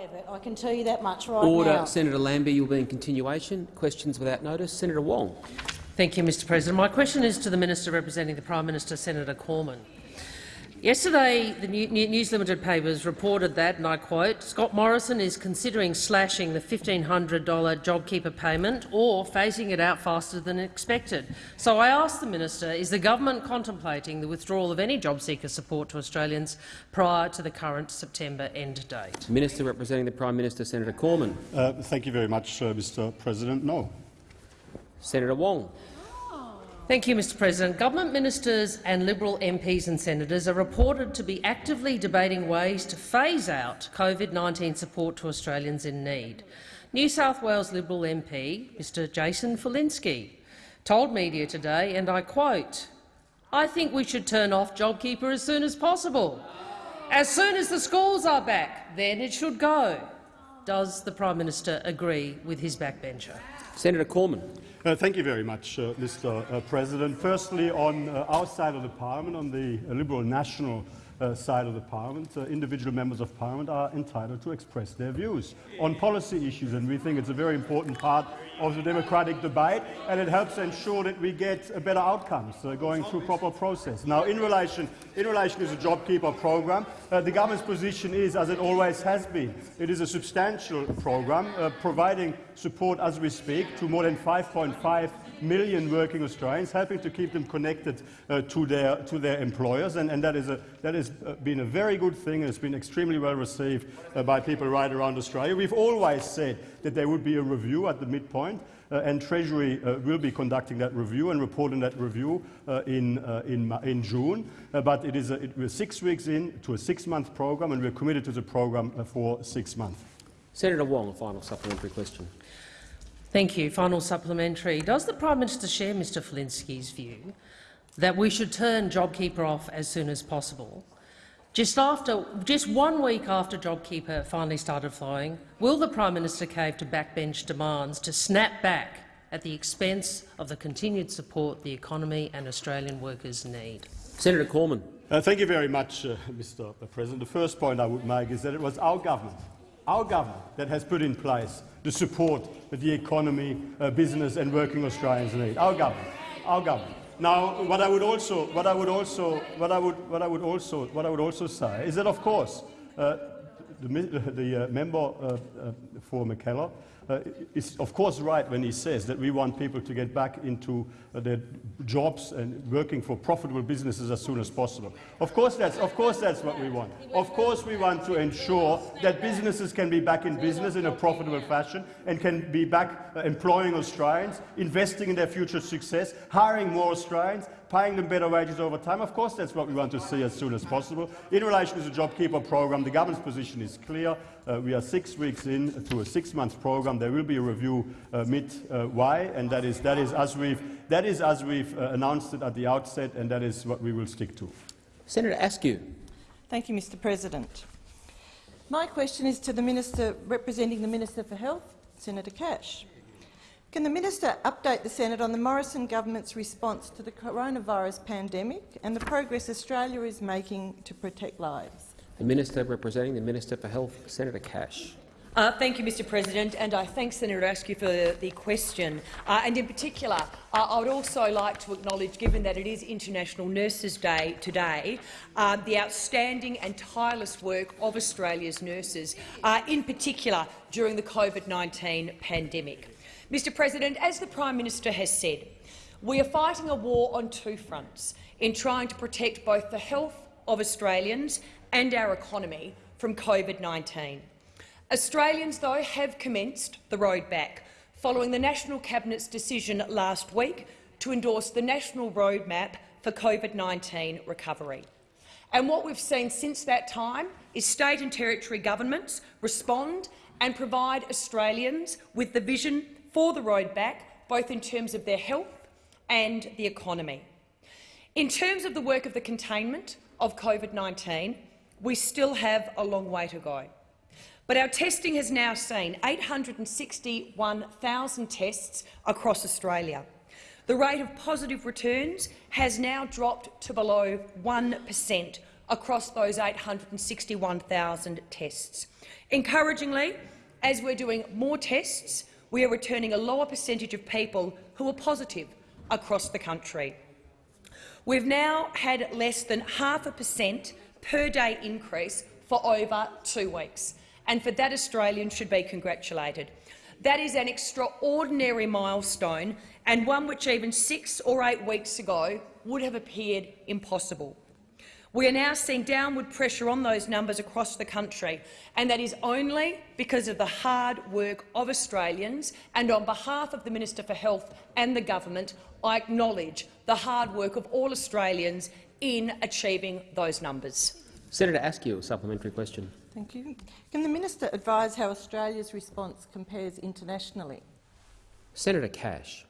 have it. I can tell you that much right Order. now. Senator Lambie, you'll be in continuation. Questions without notice. Senator Wong. Thank you, Mr President. My question is to the Minister representing the Prime Minister, Senator Cormann. Yesterday, the News Limited papers reported that, and I quote, Scott Morrison is considering slashing the $1,500 JobKeeper payment or phasing it out faster than expected. So I ask the minister, is the government contemplating the withdrawal of any JobSeeker support to Australians prior to the current September end date? Minister representing the Prime Minister, Senator Cormann. Uh, thank you very much, uh, Mr President. No. Senator Wong. Thank you, Mr President. Government ministers and Liberal MPs and senators are reported to be actively debating ways to phase out COVID-19 support to Australians in need. New South Wales Liberal MP Mr Jason Falinski told media today, and I quote, I think we should turn off JobKeeper as soon as possible. As soon as the schools are back, then it should go. Does the Prime Minister agree with his backbencher? Senator Cormann. Uh, thank you very much, uh, Mr. Uh, President. Firstly, on uh, our side of the Parliament, on the uh, Liberal National uh, side of the Parliament, individual members of Parliament are entitled to express their views on policy issues, and we think it's a very important part of the democratic debate, and it helps ensure that we get better outcomes uh, going through proper process. Now, in relation, in relation to the JobKeeper program, uh, the government's position is, as it always has been, it is a substantial program uh, providing support as we speak to more than 5.5 million working Australians, helping to keep them connected uh, to, their, to their employers, and, and that, is a, that has uh, been a very good thing and it's been extremely well received uh, by people right around Australia. We've always said that there would be a review at the midpoint, uh, and Treasury uh, will be conducting that review and reporting that review uh, in, uh, in, in, June. Uh, but it is a, it, we're six weeks in to a six-month program, and we're committed to the program for six months. Senator Wong, a final supplementary question. Thank you. Final supplementary. Does the Prime Minister share Mr Falinski's view that we should turn JobKeeper off as soon as possible? Just, after, just one week after JobKeeper finally started flowing, will the Prime Minister cave to backbench demands to snap back at the expense of the continued support the economy and Australian workers need? Senator Cormann. Uh, thank you very much, uh, Mr President. The first point I would make is that it was our government, our government that has put in place the support that the economy, uh, business and working Australians need. Our government. Our government. Now, what I would also, what I would also, what I would, what I would also, what I would also say is that, of course, uh, the, the uh, member uh, uh for Mackellar uh, is of course right when he says that we want people to get back into their jobs and working for profitable businesses as soon as possible. Of course, that's, of course that's what we want. Of course we want to ensure that businesses can be back in business in a profitable fashion and can be back uh, employing Australians, investing in their future success, hiring more Australians, paying them better wages over time. Of course, that's what we want to see as soon as possible. In relation to the JobKeeper program, the government's position is clear. Uh, we are six weeks in to a six-month program. There will be a review uh, mid-May, uh, and that is, that is as we've, that is as we've uh, announced it at the outset, and that is what we will stick to. Senator Askew. Thank you, Mr President. My question is to the Minister representing the Minister for Health, Senator Cash. Can the minister update the Senate on the Morrison government's response to the coronavirus pandemic and the progress Australia is making to protect lives? The minister representing the Minister for Health, Senator Cash. Uh, thank you, Mr President, and I thank Senator Askew for the, the question. Uh, and in particular, uh, I would also like to acknowledge, given that it is International Nurses Day today, uh, the outstanding and tireless work of Australia's nurses, uh, in particular during the COVID-19 pandemic. Mr President, as the Prime Minister has said, we are fighting a war on two fronts in trying to protect both the health of Australians and our economy from COVID-19. Australians, though, have commenced the road back, following the National Cabinet's decision last week to endorse the National Roadmap for COVID-19 recovery. And what we've seen since that time is state and territory governments respond and provide Australians with the vision for the road back, both in terms of their health and the economy. In terms of the work of the containment of COVID-19, we still have a long way to go. But our testing has now seen 861,000 tests across Australia. The rate of positive returns has now dropped to below 1 per cent across those 861,000 tests. Encouragingly, as we're doing more tests, we are returning a lower percentage of people who are positive across the country. We've now had less than half a percent per day increase for over two weeks, and for that Australians should be congratulated. That is an extraordinary milestone and one which even six or eight weeks ago would have appeared impossible. We are now seeing downward pressure on those numbers across the country, and that is only because of the hard work of Australians. And on behalf of the Minister for Health and the government, I acknowledge the hard work of all Australians in achieving those numbers. Senator Askew, a supplementary question. Thank you. Can the minister advise how Australia's response compares internationally? Senator Cash.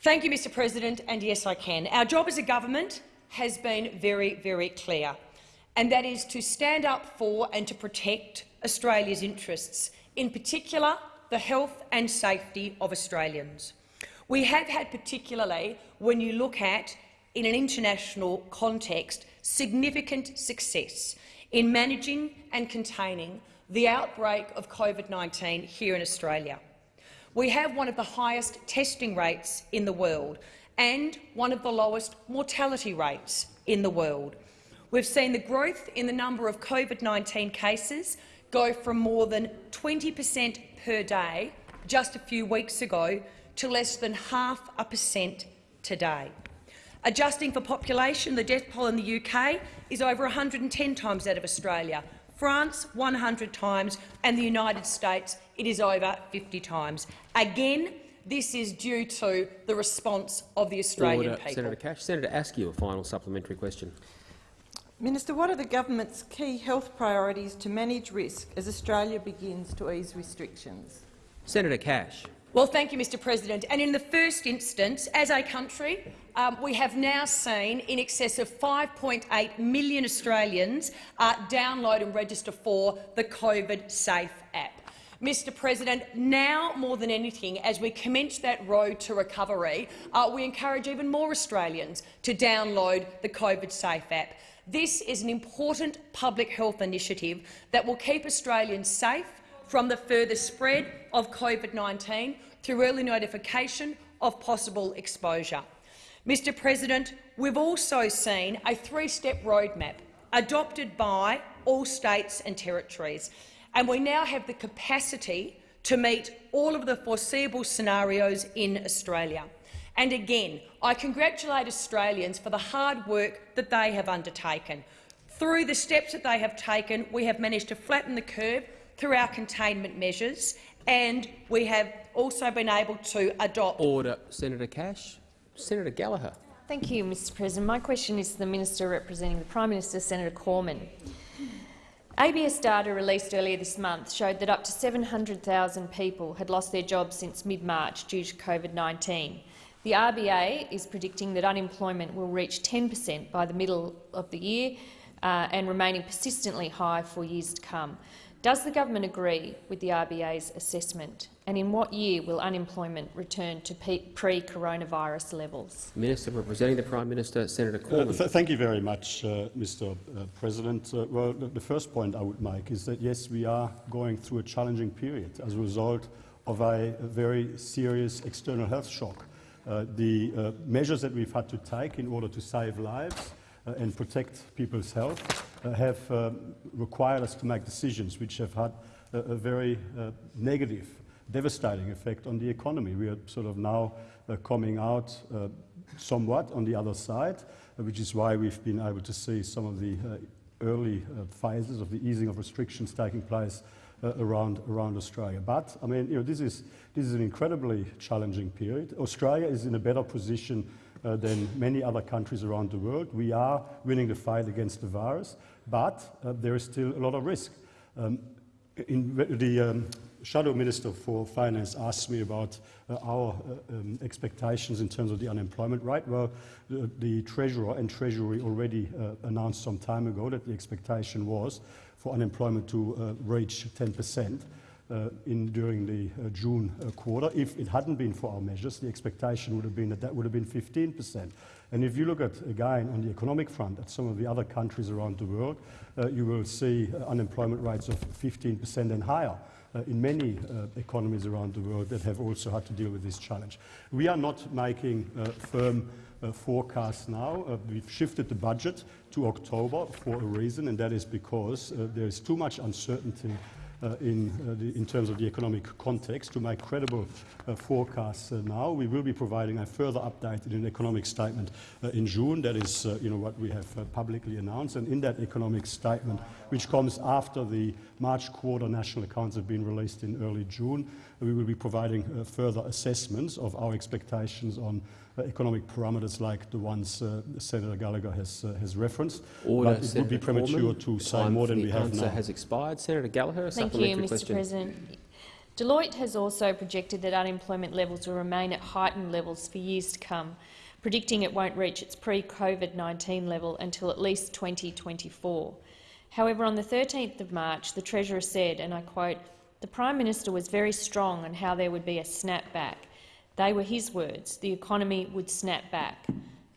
Thank you, Mr President, and yes, I can. Our job as a government has been very, very clear, and that is to stand up for and to protect Australia's interests, in particular the health and safety of Australians. We have had, particularly when you look at, in an international context, significant success in managing and containing the outbreak of COVID-19 here in Australia. We have one of the highest testing rates in the world, and one of the lowest mortality rates in the world. We've seen the growth in the number of COVID-19 cases go from more than 20 per cent per day just a few weeks ago to less than half a percent today. Adjusting for population, the death toll in the UK is over 110 times that of Australia, France 100 times, and the United States it is over 50 times. Again, this is due to the response of the Australian Order. people. Senator Cash. Senator Askew, a final supplementary question. Minister, what are the government's key health priorities to manage risk as Australia begins to ease restrictions? Senator Cash. Well, thank you, Mr President. And in the first instance, as a country, um, we have now seen in excess of 5.8 million Australians uh, download and register for the COVID Safe app. Mr President, now more than anything, as we commence that road to recovery, uh, we encourage even more Australians to download the COVID Safe app. This is an important public health initiative that will keep Australians safe from the further spread of COVID-19 through early notification of possible exposure. Mr President, we've also seen a three-step roadmap adopted by all states and territories and we now have the capacity to meet all of the foreseeable scenarios in Australia. And again, I congratulate Australians for the hard work that they have undertaken. Through the steps that they have taken, we have managed to flatten the curve through our containment measures, and we have also been able to adopt— Order. Senator Cash. Senator Gallagher. Thank you, Mr President. My question is to the Minister representing the Prime Minister, Senator Cormann. ABS data released earlier this month showed that up to 700,000 people had lost their jobs since mid-March due to COVID-19. The RBA is predicting that unemployment will reach 10 per cent by the middle of the year uh, and remaining persistently high for years to come. Does the government agree with the RBA's assessment, and in what year will unemployment return to pre-coronavirus levels? Minister representing the Prime Minister, Senator Uh, th thank you very much, uh, Mr. Uh, President. Uh, well, the, the first point I would make is that, yes, we are going through a challenging period as a result of a, a very serious external health shock. Uh, the uh, measures that we've had to take in order to save lives and protect people's health uh, have um, required us to make decisions which have had a, a very uh, negative, devastating effect on the economy. We are sort of now uh, coming out uh, somewhat on the other side, uh, which is why we've been able to see some of the uh, early uh, phases of the easing of restrictions taking place uh, around, around Australia. But, I mean, you know, this is, this is an incredibly challenging period. Australia is in a better position uh, than many other countries around the world. We are winning the fight against the virus, but uh, there is still a lot of risk. Um, in the um, Shadow Minister for Finance asked me about uh, our uh, um, expectations in terms of the unemployment rate. Well, the, the Treasurer and Treasury already uh, announced some time ago that the expectation was for unemployment to uh, reach 10 per cent. uh, in, during the uh, June uh, quarter. If it hadn't been for our measures, the expectation would have been that that would have been 15%. And if you look at, again, on the economic front, at some of the other countries around the world, uh, you will see uh, unemployment rates of 15% and higher. Uh, in many uh, economies around the world that have also had to deal with this challenge. We are not making uh, firm uh, forecasts now. Uh, we've shifted the budget to October for a reason, and that is because uh, there is too much uncertainty uh, in, uh, the, in terms of the economic context to make credible uh, forecasts uh, now. We will be providing a further update in an economic statement uh, in June. That is uh, you know, what we have publicly announced. And in that economic statement, which comes after the March quarter national accounts have been released in early June, we will be providing further assessments of our expectations on uh, economic parameters like the ones uh, Senator Gallagher has, uh, has referenced. Order, but it Senator would be premature Cormann. to say more than we have answer now. has expired. Senator Gallagher, a Thank you, Mr question. President. Deloitte has also projected that unemployment levels will remain at heightened levels for years to come, predicting it won't reach its pre-COVID-19 level until at least 2024. However, on the 13th of March, the Treasurer said, and I quote, the Prime Minister was very strong on how there would be a snapback. They were his words. The economy would snap back.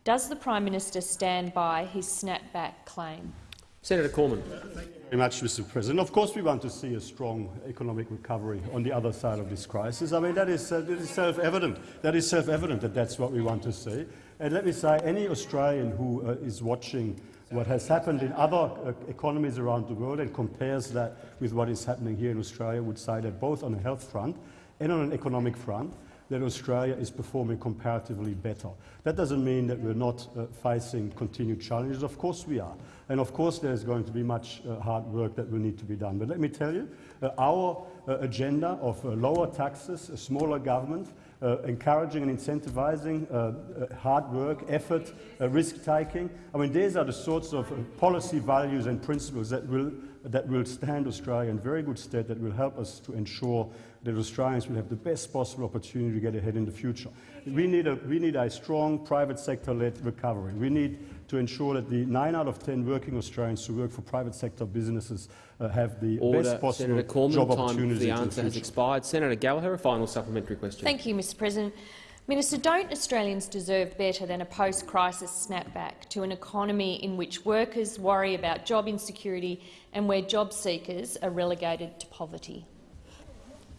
Does the Prime Minister stand by his snapback claim? Senator Cormann. Thank you very much, Mr. President. Of course, we want to see a strong economic recovery on the other side of this crisis. I mean, that is, uh, that is self-evident. That is self-evident that that's what we want to see. And let me say, any Australian who uh, is watching what has happened in other uh, economies around the world and compares that with what is happening here in Australia would say that both on a health front and on an economic front, that Australia is performing comparatively better. That doesn't mean that we're not uh, facing continued challenges. Of course we are. And of course there's going to be much uh, hard work that will need to be done. But let me tell you, uh, our uh, agenda of uh, lower taxes, a smaller government, uh, encouraging and incentivizing uh, uh, hard work, effort, uh, risk-taking. I mean, these are the sorts of uh, policy values and principles that will, that will stand Australia in very good stead, that will help us to ensure that Australians will have the best possible opportunity to get ahead in the future. We need a, we need a strong private sector-led recovery. We need to ensure that the 9 out of 10 working Australians who work for private sector businesses uh, have the Order. best possible Senator Cormann, job time opportunities for the into answer has expired. Senator Gallagher, a final supplementary question. Thank you, Mr President. Minister, don't Australians deserve better than a post-crisis snapback to an economy in which workers worry about job insecurity and where job seekers are relegated to poverty?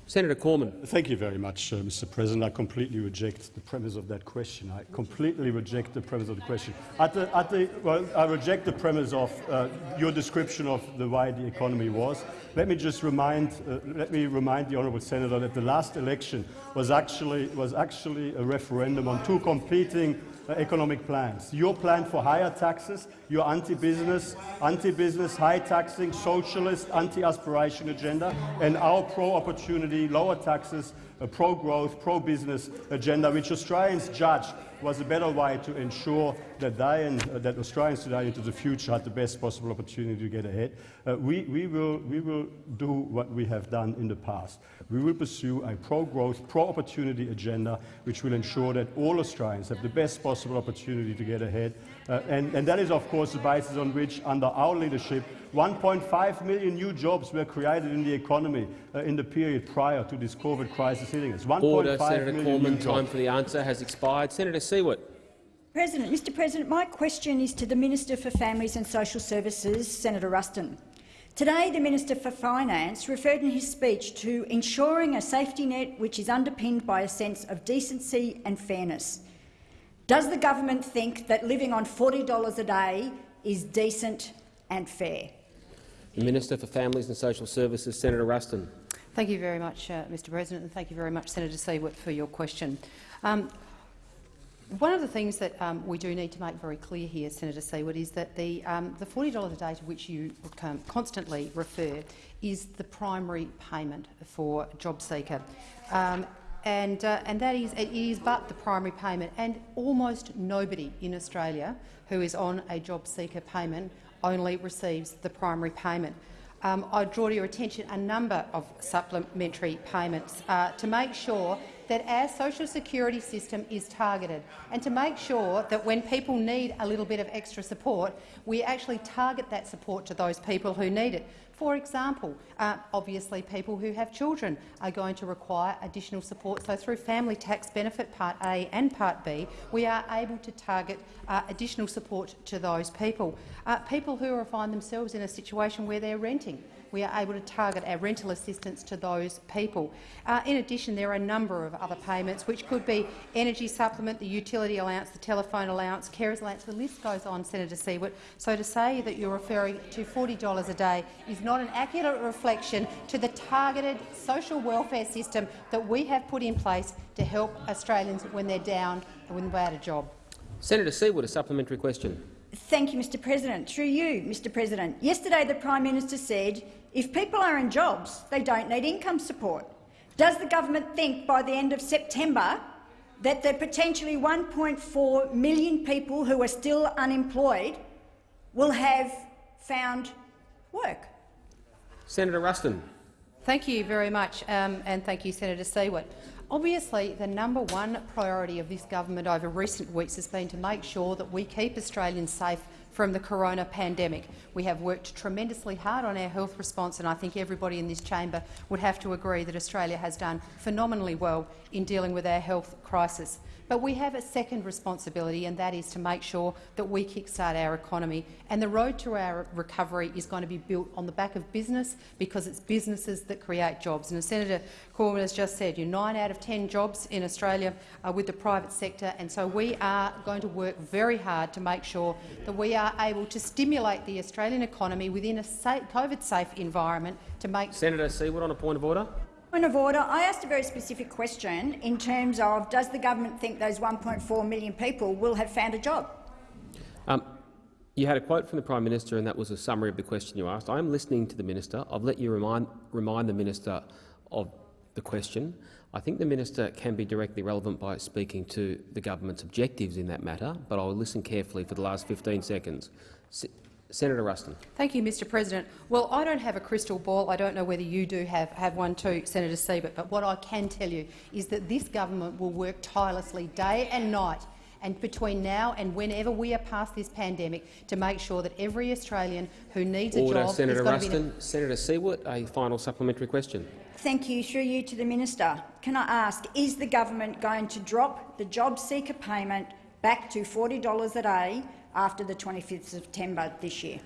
Senator Cormann. Thank you very much, uh, Mr. President. I completely reject the premise of that question. I completely reject the premise of the question. At the, at the, well, I reject the premise of uh, your description of the way the economy was. Let me just remind, uh, let me remind the honourable senator that the last election was actually, was actually a referendum on two competing Uh, economic plans. Your plan for higher taxes, your anti-business, anti-business, high taxing, socialist, anti-aspiration agenda, and our pro-opportunity, lower taxes, uh, pro-growth, pro-business agenda, which Australians judged was a better way to ensure that they and uh, that Australians today into the future had the best possible opportunity to get ahead. Uh, we, we, will, we will do what we have done in the past. We will pursue a pro-growth, pro-opportunity agenda which will ensure that all Australians have the best possible opportunity to get ahead. Uh, and, and that is, of course, the basis on which, under our leadership, 1.5 million new jobs were created in the economy uh, in the period prior to this COVID crisis hitting us. 1.5 Order. Senator million new Cormann, time jobs. for the answer has expired. Senator Siewert. President, Mr President, my question is to the Minister for Families and Social Services, Senator Ruston. Today, the Minister for Finance referred in his speech to ensuring a safety net which is underpinned by a sense of decency and fairness. Does the government think that living on $40 a day is decent and fair? The Minister for Families and Social Services, Senator Ruston. Thank you very much, uh, Mr President, and thank you very much, Senator Siewert, for your question. Um, one of the things that um, we do need to make very clear here, Senator Siewert, is that the, um, the $40 a day to which you um, constantly refer is the primary payment for JobSeeker. Um, and, uh, and that is, it is but the primary payment, and almost nobody in Australia who is on a job seeker payment only receives the primary payment. Um, I draw to your attention a number of supplementary payments uh, to make sure that our social security system is targeted and to make sure that when people need a little bit of extra support, we actually target that support to those people who need it. For example, uh, obviously people who have children are going to require additional support. So through Family Tax Benefit Part A and Part B, we are able to target uh, additional support to those people. Uh, people who find themselves in a situation where they're renting we are able to target our rental assistance to those people. Uh, in addition, there are a number of other payments, which could be energy supplement, the utility allowance, the telephone allowance, carers allowance, the list goes on, Senator Siewert. So to say that you're referring to $40 a day is not an accurate reflection to the targeted social welfare system that we have put in place to help Australians when they're down and when they're out of job. Senator Siewert, a supplementary question. Thank you, Mr President. Through you, Mr President. Yesterday the Prime Minister said if people are in jobs, they don't need income support. Does the government think by the end of September that the potentially 1.4 million people who are still unemployed will have found work? Senator Ruston. Thank you very much, um, and thank you, Senator Siewert. Obviously, the number one priority of this government over recent weeks has been to make sure that we keep Australians safe from the corona pandemic. We have worked tremendously hard on our health response, and I think everybody in this chamber would have to agree that Australia has done phenomenally well in dealing with our health crisis. But we have a second responsibility, and that is to make sure that we kickstart our economy. And the road to our recovery is going to be built on the back of business, because it's businesses that create jobs. And as Senator Cormann has just said, you nine out of ten jobs in Australia are with the private sector, and so we are going to work very hard to make sure that we are able to stimulate the Australian economy within a COVID-safe environment to make— Senator Siewert on a point of order. Point of order. I asked a very specific question in terms of does the government think those 1.4 million people will have found a job? Um, you had a quote from the Prime Minister and that was a summary of the question you asked. I am listening to the minister. I've let you remind, remind the minister of the question. I think the minister can be directly relevant by speaking to the government's objectives in that matter, but I will listen carefully for the last 15 seconds. Senator Ruston. Thank you, Mr President. Well, I don't have a crystal ball. I don't know whether you do have, have one too, Senator Siewert, but what I can tell you is that this government will work tirelessly day and night and between now and whenever we are past this pandemic to make sure that every Australian who needs Order, a job Senator is Ruston. Senator Siewert, a final supplementary question. Thank you. Through you to the minister. Can I ask, is the government going to drop the job seeker payment back to $40 a day after the 25th of September this year.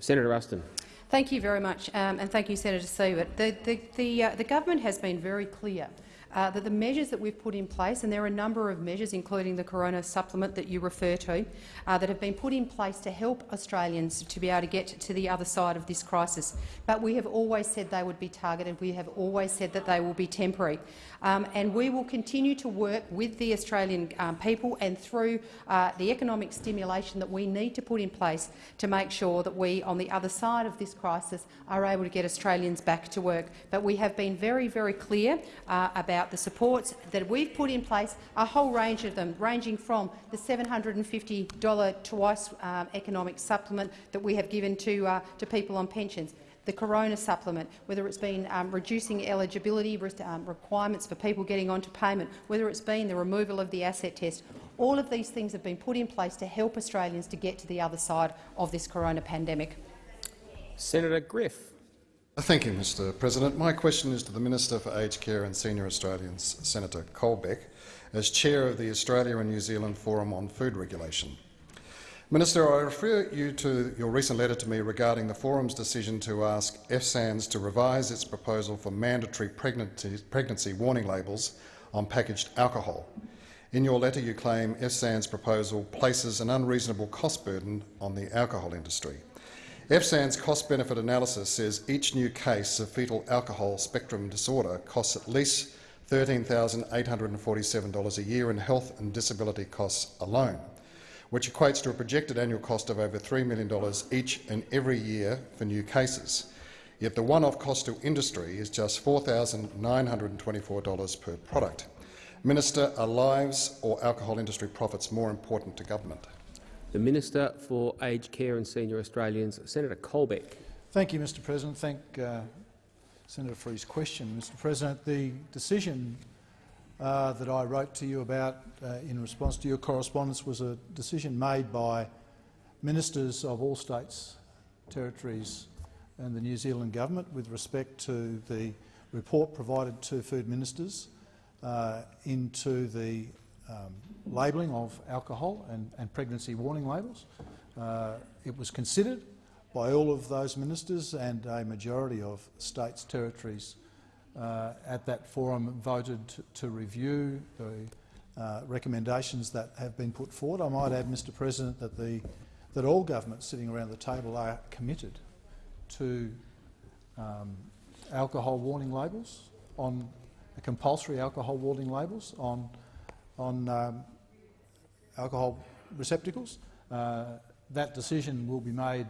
Senator Ruston. Thank you very much, um, and thank you, Senator Siewert. The, the, the, uh, the government has been very clear uh, that the measures that we've put in place, and there are a number of measures, including the corona supplement that you refer to, uh, that have been put in place to help Australians to be able to get to the other side of this crisis. But we have always said they would be targeted. We have always said that they will be temporary. Um, and we will continue to work with the Australian um, people and through uh, the economic stimulation that we need to put in place to make sure that we, on the other side of this crisis, are able to get Australians back to work. But we have been very, very clear uh, about the supports that we've put in place, a whole range of them, ranging from the $750 twice um, economic supplement that we have given to, uh, to people on pensions, the corona supplement, whether it's been um, reducing eligibility um, requirements for people getting onto payment, whether it's been the removal of the asset test. All of these things have been put in place to help Australians to get to the other side of this corona pandemic. Senator Griff. Thank you, Mr President. My question is to the Minister for Aged Care and Senior Australians, Senator Colbeck, as chair of the Australia and New Zealand Forum on Food Regulation. Minister, I refer you to your recent letter to me regarding the Forum's decision to ask FSANZ to revise its proposal for mandatory pregnancy, pregnancy warning labels on packaged alcohol. In your letter, you claim FSANZ's proposal places an unreasonable cost burden on the alcohol industry. FSANZ's cost-benefit analysis says each new case of fetal alcohol spectrum disorder costs at least $13,847 a year in health and disability costs alone which equates to a projected annual cost of over $3 million each and every year for new cases. Yet the one-off cost to industry is just $4,924 per product. Minister, are lives or alcohol industry profits more important to government? The Minister for Aged Care and Senior Australians, Senator Colbeck. Thank you, Mr President. Thank uh, Senator for his question. Mr President, the decision uh, that I wrote to you about uh, in response to your correspondence was a decision made by ministers of all states, territories and the New Zealand government with respect to the report provided to food ministers uh, into the um, labelling of alcohol and, and, pregnancy warning labels. Uh, it was considered by all of those ministers and a majority of states, territories uh, at that forum voted to, review the uh, recommendations that have been put forward. I might add, Mr President, that, the, that all governments sitting around the table are committed to um, alcohol warning labels on compulsory alcohol warning labels on on um, alcohol receptacles. Uh, that decision will be made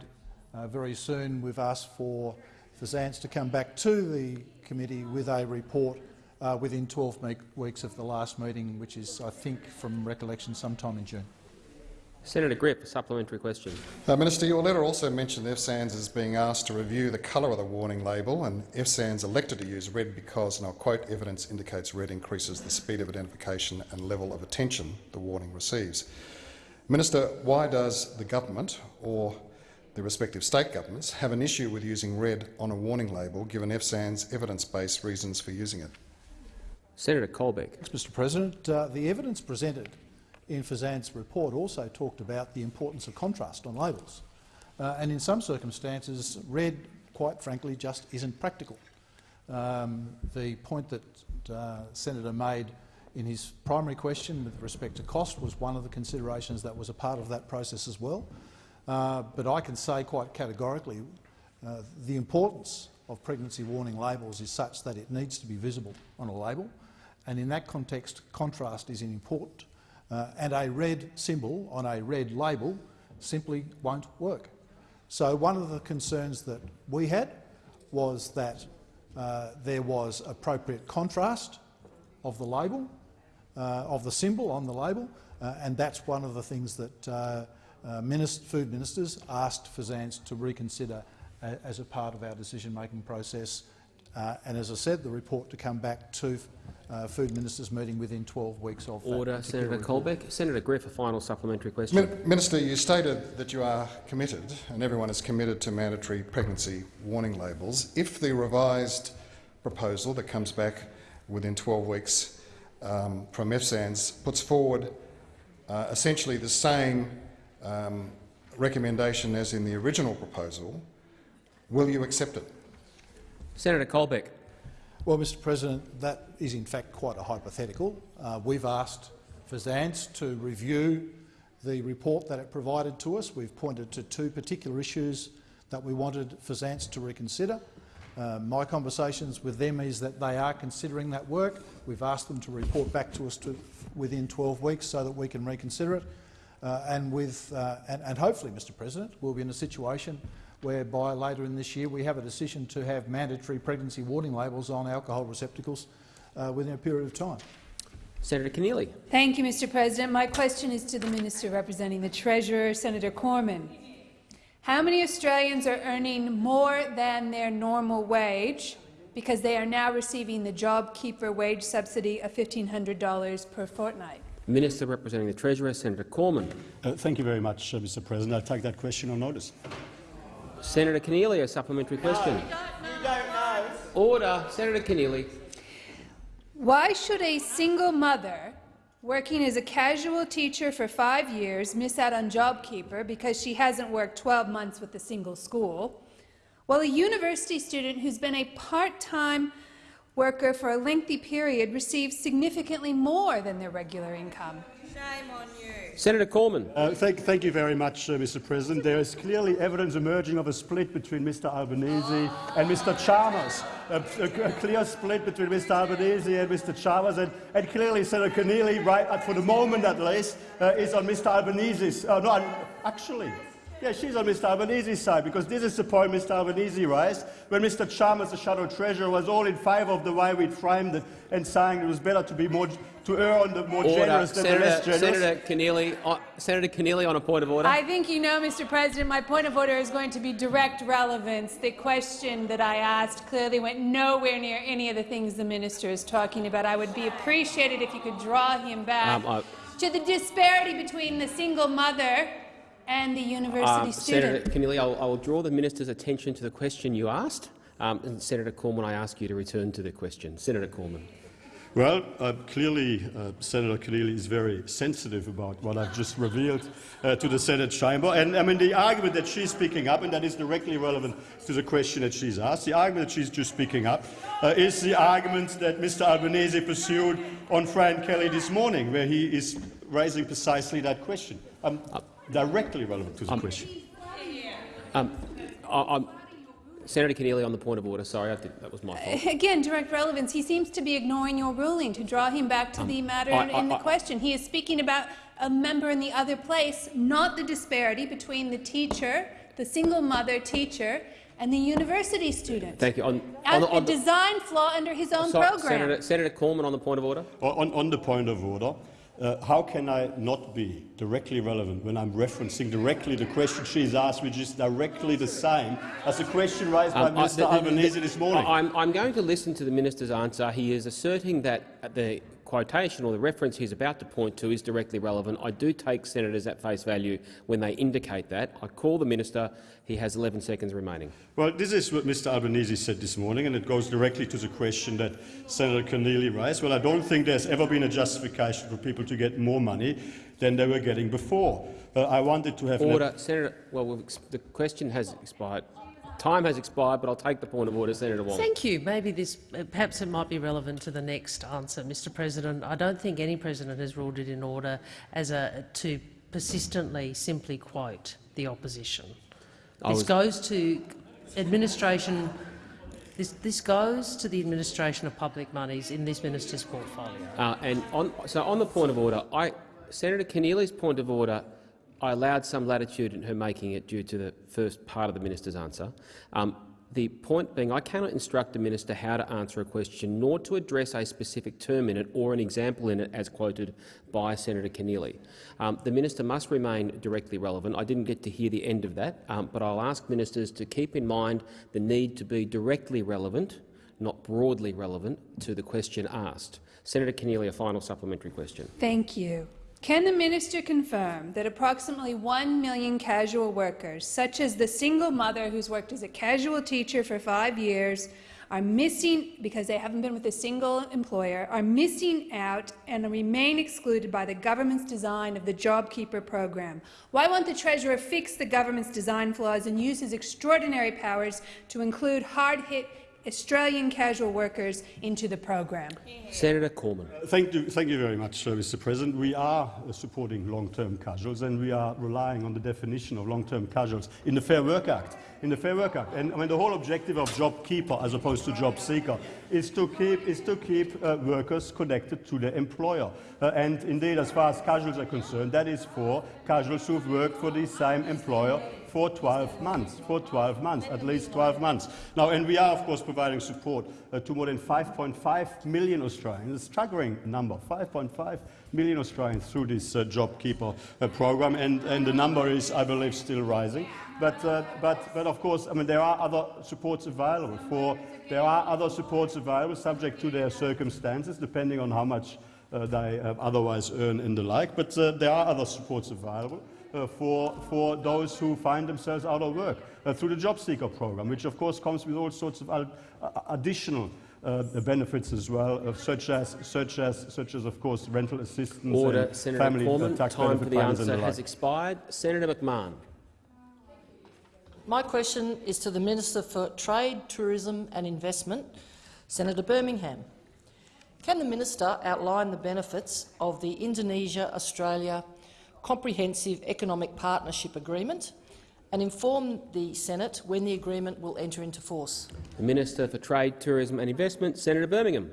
uh, very soon. We've asked for FSANZ to come back to the committee with a report uh, within 12 weeks of the last meeting, which is, I think, from recollection, sometime in June. Senator Griff, a supplementary question. Uh, Minister, your letter also mentioned FSANZ as being asked to review the colour of the warning label, and FSANZ elected to use red because, and I'll quote, evidence indicates red increases the speed of identification and level of attention the warning receives. Minister, why does the government or the respective state governments have an issue with using red on a warning label, given FSANZ's evidence-based reasons for using it? Senator Colbeck. Thanks, Mr President. Uh, the evidence presented in FSANZ's report also talked about the importance of contrast on labels. Uh, and in some circumstances, red, quite frankly, just isn't practical. Um, the point that uh, Senator made in his primary question with respect to cost was one of the considerations that was a part of that process as well. Uh, but I can say quite categorically uh, the importance of pregnancy warning labels is such that it needs to be visible on a label, and in that context contrast is important uh, and a red symbol on a red label simply won't work. So one of the concerns that we had was that uh, there was appropriate contrast of the label, uh, of the symbol on the label, uh, and that's one of the things that uh, uh, food ministers asked FSANZ to reconsider as a part of our decision-making process. and as I said, the report to come back to uh, Food Ministers meeting within 12 weeks of Order, Senator report. Colbeck. Senator Griff, a final supplementary question. Min Minister, you stated that you are committed, and everyone is committed to mandatory pregnancy warning labels. If the revised proposal that comes back within 12 weeks um, from FSANZ puts forward uh, essentially the same um, recommendation as in the original proposal, will you accept it? Senator Colbeck. Well, Mr President, that is in fact quite a hypothetical. Uh, we've asked FSANZ to review the report that it provided to us. We've pointed to two particular issues that we wanted FSANZ to reconsider. Uh, my conversations with them is that they are considering that work. We've asked them to report back to us to within 12 weeks so that we can reconsider it. Uh, and, with, uh, and, and hopefully, Mr President, we'll be in a situation whereby later in this year we have a decision to have mandatory pregnancy warning labels on alcohol receptacles uh, within a period of time. Senator Keneally. Thank you, Mr President. My question is to the Minister representing the Treasurer, Senator Cormann. How many Australians are earning more than their normal wage because they are now receiving the JobKeeper wage subsidy of $1,500 per fortnight? Minister representing the Treasurer, Senator Cormann. Uh, thank you very much, uh, Mr President. I take that question on notice. Senator Keneally, a supplementary question. No, you don't know. Order. Senator Keneally. Why should a single mother working as a casual teacher for five years miss out on JobKeeper because she hasn't worked 12 months with a single school, while a university student who's been a part-time worker for a lengthy period receives significantly more than their regular income? Shame on you. Senator Cormann. Uh, thank, thank, you very much, uh, Mr President. There is clearly evidence emerging of a split between Mr Albanese and Mr Chalmers. A, a, a, clear split between Mr Albanese and Mr Chalmers, and, and clearly Senator Keneally, right, for the moment at least, uh, is on Mr Albanese's. Uh, no, actually, yeah, she's on Mr Albanese's side, because this is the point Mr Albanese raised when Mr Chalmers, the shadow treasurer, was all in favour of the way we framed it and saying it was better to be more to err on the more order. generous than Senator, the less generous. Senator Keneally, uh, Senator Keneally on a point of order. I think you know, Mr President, my point of order is going to be direct relevance. The question that I asked clearly went nowhere near any of the things the minister is talking about. I would be appreciated if you could draw him back um, uh, to the disparity between the single mother and the university Uh, student. Senator Keneally, I'll, I'll draw the minister's attention to the question you asked. Um, and Senator Cormann, I ask you to return to the question. Senator Cormann. Well, uh, clearly uh, Senator Keneally is very sensitive about what I've just revealed uh, to the Senate chamber. And I mean, the argument that she's picking up, and that is directly relevant to the question that she's asked, the argument that she's just picking up uh, is the argument that Mr Albanese pursued on Fran Kelly this morning, where he is raising precisely that question. Um, directly relevant to the Um, question. Um, I, I'm, Senator Keneally, on the point of order. Sorry, I think that was my fault. Again, direct relevance. He seems to be ignoring your ruling to draw him back to the matter I- I- in the I- question. He is speaking about a member in the other place, not the disparity between the teacher, the single mother teacher, and the university student. Thank you. On, A, on, the- a on the- design flaw under his own sorry, program. Senator, Senator Cormann, on the point of order. On, on the point of order, uh, how can I not be directly relevant when I'm referencing directly the question she's asked, which is directly the same as the question raised by Um, I- Mr the- the- Albanese this morning? I- I'm, I'm going to listen to the minister's answer. He is asserting that the quotation or the reference he's about to point to is directly relevant. I do take senators at face value when they indicate that. I call the minister. He has 11 seconds remaining. Well, this is what Mr Albanese said this morning, and it goes directly to the question that Senator Keneally raised. Well, I don't think there's ever been a justification for people to get more money than they were getting before. Uh, I wanted to have... Order, Senator. Well, the question has expired. Time has expired, but I'll take the point of order, Senator Wong. Thank you. Maybe this, perhaps it might be relevant to the next answer, Mr. President. I don't think any president has ruled it in order as a to persistently simply quote the opposition. I This goes to administration. This, this goes to the administration of public monies in this minister's portfolio. Uh, and on, so on the point of order, I, Senator Keneally's point of order, I allowed some latitude in her making it due to the first part of the minister's answer. Um, the point being, I cannot instruct the minister how to answer a question, nor to address a specific term in it or an example in it, as quoted by Senator Keneally. Um, the minister must remain directly relevant. I didn't get to hear the end of that, um, but I'll ask ministers to keep in mind the need to be directly relevant, not broadly relevant, to the question asked. Senator Keneally, a final supplementary question. Thank you. Can the minister confirm that approximately 1 million casual workers, such as the single mother who's worked as a casual teacher for five years, are missing, because they haven't been with a single employer, are missing out and remain excluded by the government's design of the JobKeeper program? Why won't the Treasurer fix the government's design flaws and use his extraordinary powers to include hard-hit Australian casual workers into the program? Senator Cormann. Thank you, thank you very much, uh, Mr. President. We are uh, supporting long-term casuals, and we are relying on the definition of long-term casuals in the Fair Work Act. In the Fair Work Act, and I mean, the whole objective of job keeper, as opposed to job seeker, is to keep is to keep uh, workers connected to their employer. Uh, and indeed, as far as casuals are concerned, that is for casuals who've worked for the same employer for 12 months, for 12 months, at least 12 months. Now, and we are, of course, providing support uh, to more than 5.5 million Australians, a staggering number, 5.5 million Australians through this uh, JobKeeper uh, program, and, and the number is, I believe, still rising. But, uh, but, but of course, I mean, there are other supports available. For, there are other supports available, subject to their circumstances, depending on how much uh, they uh, otherwise earn and the like. But uh, there are other supports available for, for those who find themselves out of work uh, through the job seeker program, which of course comes with all sorts of ad- uh, additional uh, benefits as well, uh, such as such as such as of course rental assistance, Order. and Senator family uh, tax Time benefit for the payments answer the has like. expired. Senator McMahon. My question is to the Minister for Trade, Tourism and Investment, Senator Birmingham. Can the minister outline the benefits of the Indonesia-Australia Comprehensive Economic Partnership Agreement and inform the Senate when the agreement will enter into force? The Minister for Trade, Tourism and Investment, Senator Birmingham.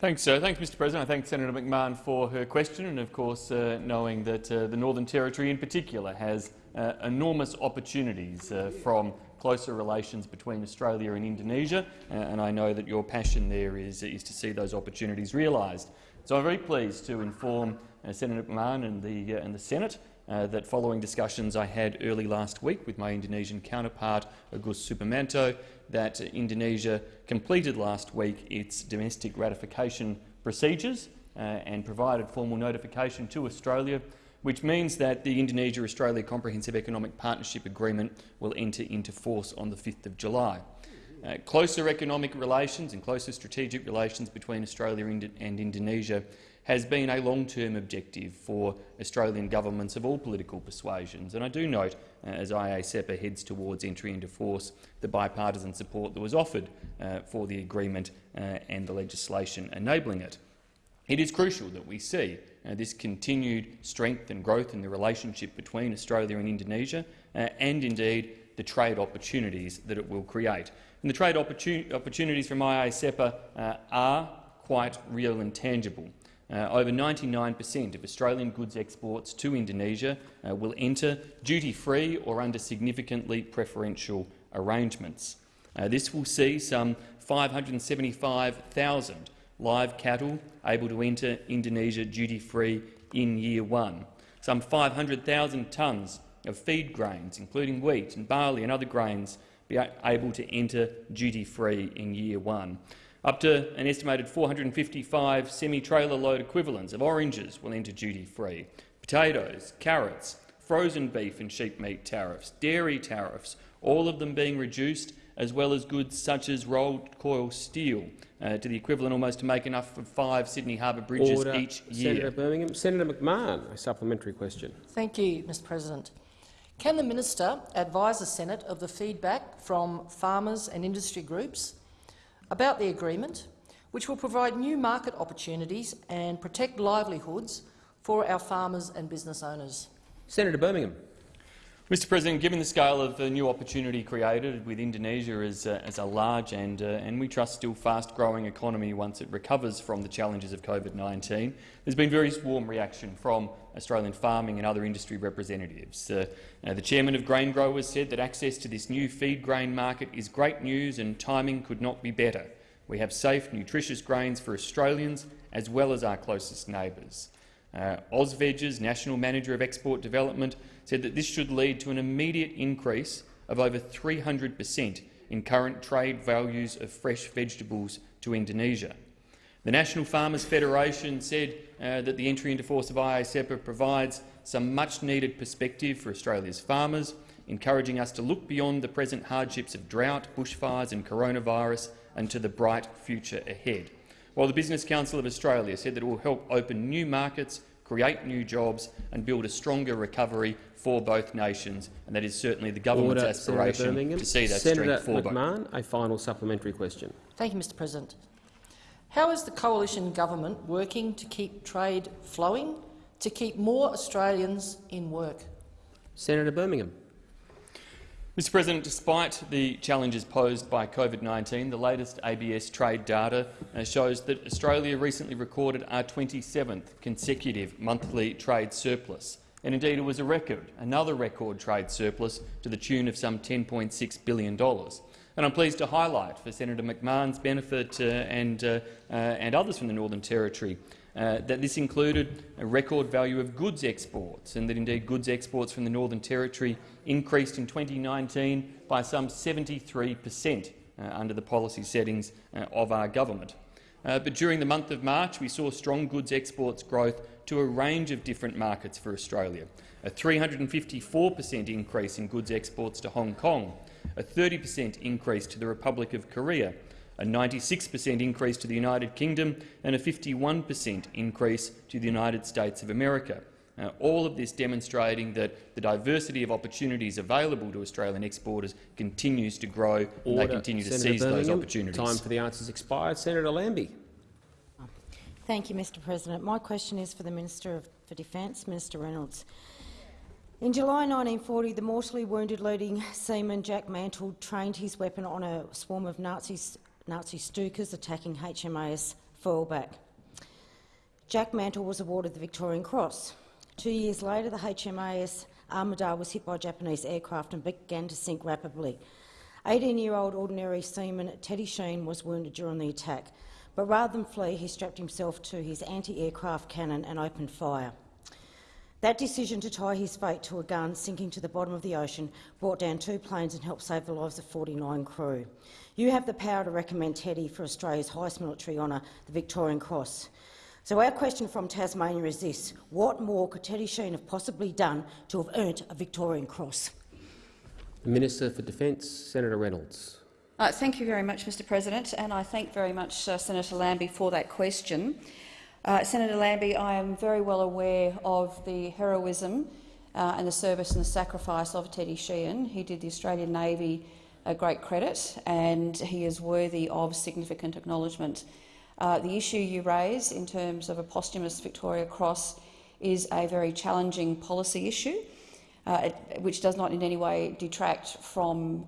Thanks, sir. Thanks, Mr President. I thank Senator McMahon for her question and, of course, uh, knowing that uh, the Northern Territory in particular has uh, enormous opportunities uh, from closer relations between Australia and Indonesia, uh, and I know that your passion there is, is to see those opportunities realised. So I'm very pleased to inform Senator McMahon and the, uh, and the Senate uh, that following discussions I had early last week with my Indonesian counterpart, Agus Suparmanto, that uh, Indonesia completed last week its domestic ratification procedures uh, and provided formal notification to Australia which means that the Indonesia-Australia Comprehensive Economic Partnership Agreement will enter into force on the 5th of July. Uh, closer economic relations and closer strategic relations between Australia and Indonesia has been a long-term objective for Australian governments of all political persuasions. And I do note, uh, as IA-CEPA heads towards entry into force, the bipartisan support that was offered uh, for the agreement uh, and the legislation enabling it. It is crucial that we see uh, this continued strength and growth in the relationship between Australia and Indonesia, uh, and indeed the trade opportunities that it will create. And the trade opportun opportunities from IA-CEPA uh, are quite real and tangible. Uh, over 99 per cent of Australian goods exports to Indonesia uh, will enter duty-free or under significantly preferential arrangements. Uh, this will see some 575,000 live cattle able to enter Indonesia duty-free in year one, some 500,000 tonnes of feed grains, including wheat and barley and other grains, be able to enter duty-free in year one. Up to an estimated 455 semi-trailer load equivalents of oranges will enter duty-free. Potatoes, carrots, frozen beef and sheep meat tariffs, dairy tariffs, all of them being reduced as well as goods such as rolled coil steel, uh, to the equivalent almost to make enough for five Sydney Harbour bridges Order. each year. Senator Birmingham. Senator McMahon, a supplementary question. Thank you, Mr President. Can the minister advise the Senate of the feedback from farmers and industry groups about the agreement, which will provide new market opportunities and protect livelihoods for our farmers and business owners? Senator Birmingham. Mr President, given the scale of the new opportunity created with Indonesia as, uh, as a large and, uh, and we trust still fast-growing economy once it recovers from the challenges of COVID-19, there's been very warm reaction from Australian farming and other industry representatives. Uh, uh, the chairman of Grain Growers said that access to this new feed grain market is great news and timing could not be better. We have safe, nutritious grains for Australians as well as our closest neighbours. Uh, National Manager of Export Development said that this should lead to an immediate increase of over 300 per cent in current trade values of fresh vegetables to Indonesia. The National Farmers Federation said uh, that the entry into force of IA-CEPA provides some much-needed perspective for Australia's farmers, encouraging us to look beyond the present hardships of drought, bushfires and coronavirus and to the bright future ahead. While the Business Council of Australia said that it will help open new markets, create new jobs and build a stronger recovery for both nations, and that is certainly the government's Order, aspiration to see that Senator strength for McMahon, both. a final supplementary question. Thank you, Mr President. How is the coalition government working to keep trade flowing, to keep more Australians in work? Senator Birmingham. Mr President, despite the challenges posed by COVID-19, the latest ABS trade data uh, shows that Australia recently recorded our 27th consecutive monthly trade surplus. And indeed, it was a record, another record trade surplus to the tune of some $10.6 billion. And I'm pleased to highlight, for Senator McMahon's benefit uh, and, uh, uh, and others from the Northern Territory, uh, that this included a record value of goods exports, and that indeed goods exports from the Northern Territory increased in 2019 by some 73 per cent uh, under the policy settings uh, of our government. But during the month of March, we saw strong goods exports growth to a range of different markets for Australia, a 354 per cent increase in goods exports to Hong Kong, a 30 per cent increase to the Republic of Korea, a 96 per cent increase to the United Kingdom and a 51 per cent increase to the United States of America. Uh, all of this demonstrating that the diversity of opportunities available to Australian exporters continues to grow Order. and they continue to Senator seize Birmingham. those opportunities. Time for the answers expired. Senator Lambie. Thank you, Mr President. My question is for the Minister for Defence, Minister Reynolds. In July 1940, the mortally wounded leading seaman Jack Mantle trained his weapon on a swarm of Nazi Stukas attacking HMAS Foylebank. Jack Mantle was awarded the Victorian Cross. Two years later, the HMAS Armidale was hit by Japanese aircraft and began to sink rapidly. 18-year-old ordinary seaman Teddy Sheean was wounded during the attack, but rather than flee, he strapped himself to his anti-aircraft cannon and opened fire. That decision to tie his fate to a gun sinking to the bottom of the ocean brought down two planes and helped save the lives of 49 crew. You have the power to recommend Teddy for Australia's highest military honour, the Victorian Cross. So our question from Tasmania is this. What more could Teddy Sheean have possibly done to have earned a Victorian Cross? The Minister for Defence, Senator Reynolds. Uh, thank you very much, Mr President, and I thank very much uh, Senator Lambie for that question. Uh, Senator Lambie, I am very well aware of the heroism uh, and the service and the sacrifice of Teddy Sheean. He did the Australian Navy a great credit and he is worthy of significant acknowledgement. Uh, the issue you raise in terms of a posthumous Victoria Cross is a very challenging policy issue, uh, which does not in any way detract from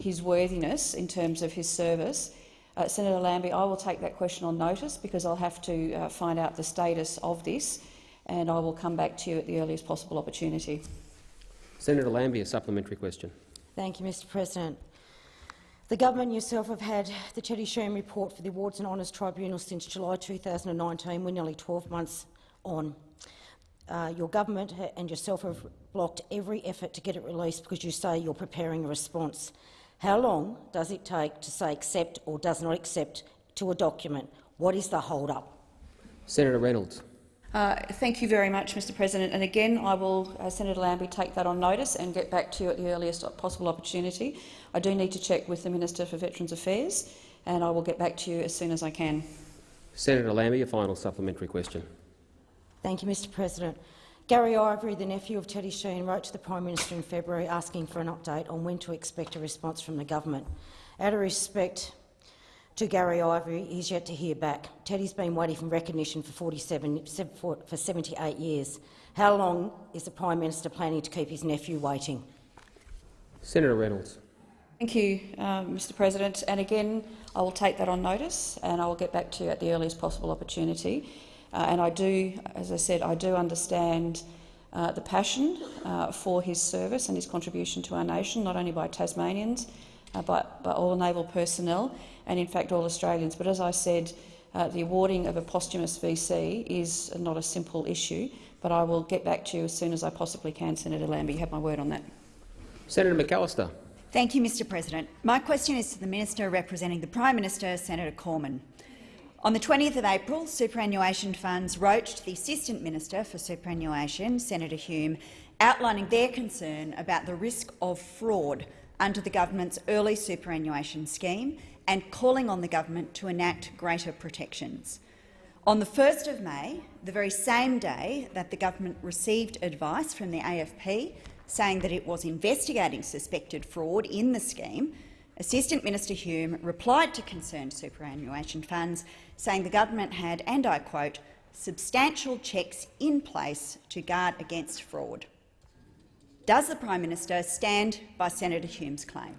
his worthiness in terms of his service. Uh, Senator Lambie, I will take that question on notice because I'll have to uh, find out the status of this and I will come back to you at the earliest possible opportunity. Senator Lambie, a supplementary question. Thank you, Mr President. The government yourself have had the Teddy Sheean report for the Awards and Honours Tribunal since July 2019. We're nearly 12 months on. Uh, your government and yourself have blocked every effort to get it released because you say you're preparing a response. How long does it take to say accept or does not accept to a document? What is the hold-up? Senator Reynolds. Uh, thank you very much, Mr President. And again, I will, uh, Senator Lambie, take that on notice and get back to you at the earliest possible opportunity. I do need to check with the Minister for Veterans Affairs, and I will get back to you as soon as I can. Senator Lambie, a final supplementary question. Thank you, Mr President. Gary Ivory, the nephew of Teddy Sheean, wrote to the Prime Minister in February asking for an update on when to expect a response from the government. Out of respect to Gary Ivory, he's yet to hear back. Teddy's been waiting for recognition for, 47, for 78 years. How long is the Prime Minister planning to keep his nephew waiting? Senator Reynolds. Thank you, uh, Mr President. And again, I will take that on notice and I will get back to you at the earliest possible opportunity. Uh, and I do, as I said, I do understand uh, the passion uh, for his service and his contribution to our nation, not only by Tasmanians, uh, but by all naval personnel and in fact all Australians. But as I said, uh, the awarding of a posthumous VC is not a simple issue, but I will get back to you as soon as I possibly can, Senator Lambie. You have my word on that. Senator McAllister. Thank you, Mr President. My question is to the Minister representing the Prime Minister, Senator Cormann. On the 20th of April, superannuation funds wrote to the Assistant Minister for Superannuation, Senator Hume, outlining their concern about the risk of fraud under the government's early superannuation scheme and calling on the government to enact greater protections. On the 1st of May, the very same day that the government received advice from the AFP saying that it was investigating suspected fraud in the scheme, Assistant Minister Hume replied to concerned superannuation funds, saying the government had, and I quote, substantial checks in place to guard against fraud. Does the Prime Minister stand by Senator Hume's claim?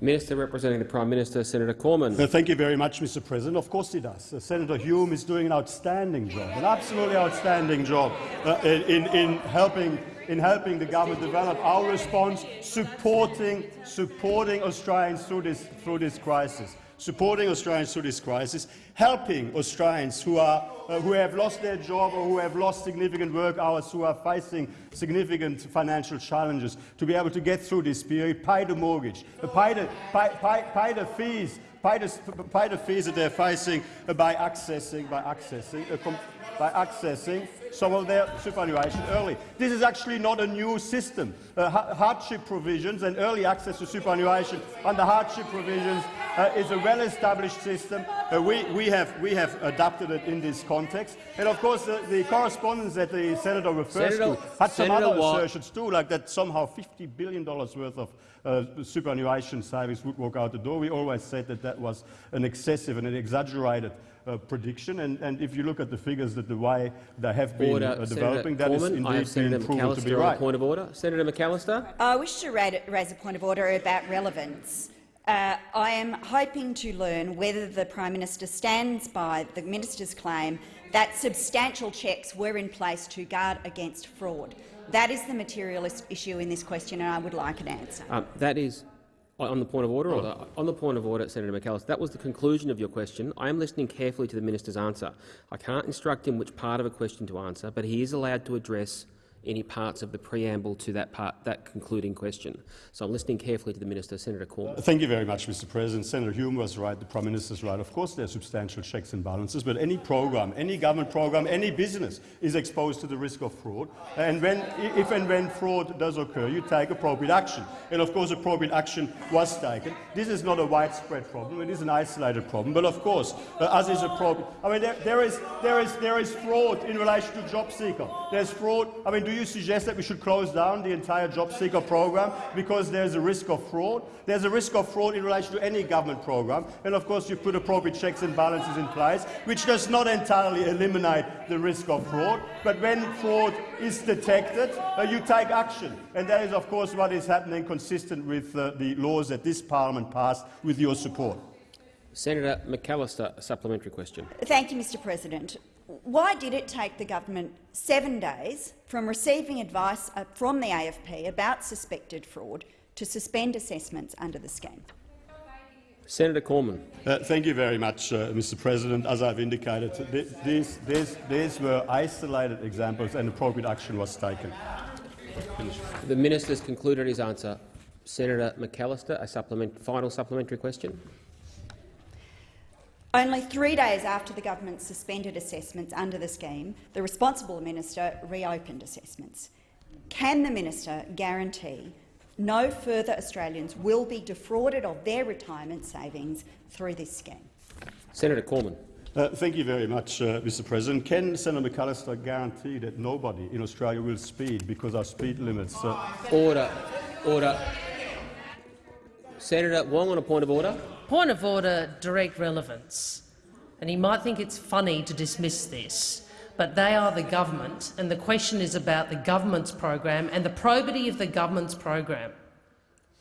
Minister representing the Prime Minister, Senator Cormann. Thank you very much, Mr President. Of course he does. Uh, Senator Hume is doing an outstanding job, an absolutely outstanding job uh, in, in, helping, in helping the government develop our response, supporting, supporting Australians through this, through this crisis supporting Australians through this crisis, helping Australians who, are, uh, who have lost their job or who have lost significant work hours, who are facing significant financial challenges, to be able to get through this period, pay the mortgage, uh, pay the, pay, pay, pay the fees, pay the, pay the fees that they're facing by accessing, by accessing, uh, by accessing some of their superannuation early. This is actually not a new system. Uh, hardship provisions and early access to superannuation under hardship provisions uh, is a well-established system. Uh, we, we, have, we have adapted it in this context. And of course, the, the correspondence that the senator refers senator, to had some senator other Watt. assertions too, like that somehow $50 billion worth of uh, superannuation savings would walk out the door. We always said that that was an excessive and an exaggerated uh, prediction. And, and, if you look at the figures that the way they have been order, uh, developing, that Cormann, is indeed I have been proven to be right. point of order. Senator McAllister. I wish to raise a point of order about relevance. Uh, I am hoping to learn whether the Prime Minister stands by the minister's claim that substantial checks were in place to guard against fraud. That is the material issue in this question, and I would like an answer. Um, that is on the point of order, or oh. the, on the point of order, Senator McAllister, that was the conclusion of your question. I am listening carefully to the minister's answer. I can't instruct him which part of a question to answer, but he is allowed to address any parts of the preamble to that part, that concluding question. So I'm listening carefully to the minister, Senator Cormann. Thank you very much, Mr. President. Senator Hume was right. The Prime Minister is right. Of course, there are substantial checks and balances, but any program, any government program, any business is exposed to the risk of fraud. And when, if and when fraud does occur, you take appropriate action. And of course, appropriate action was taken. This is not a widespread problem. It is an isolated problem. But of course, uh, as is a problem, I mean, there, there is there is there is fraud in relation to job seeker. There's fraud. I mean, do you suggest that we should close down the entire job seeker program because there's a risk of fraud? There's a risk of fraud in relation to any government program, and of course, you put appropriate checks and balances in place, which does not entirely eliminate the risk of fraud. But when fraud is detected, uh, you take action, and that is, of course, what is happening, consistent with uh, the laws that this parliament passed with your support. Senator McAllister, a supplementary question. Thank you, Mr President. Why did it take the government seven days from receiving advice uh, from the AFP about suspected fraud to suspend assessments under the scheme? Senator Cormann. Uh, thank you very much, uh, Mr. President. As I've indicated, th these, these, these were isolated examples and appropriate action was taken. Finish. The minister has concluded his answer. Senator McAllister, a supplement, final supplementary question. Only three days after the government suspended assessments under the scheme, the responsible minister reopened assessments. Can the minister guarantee no further Australians will be defrauded of their retirement savings through this scheme? Senator Cormann. Uh, thank you very much, uh, Mr. President. Can Senator McAllister guarantee that nobody in Australia will speed because our speed limits? Uh... Order. Order. Senator Wong on a point of order. Point of order, direct relevance. And he might think it's funny to dismiss this, but they are the government, and the question is about the government's program and the probity of the government's program.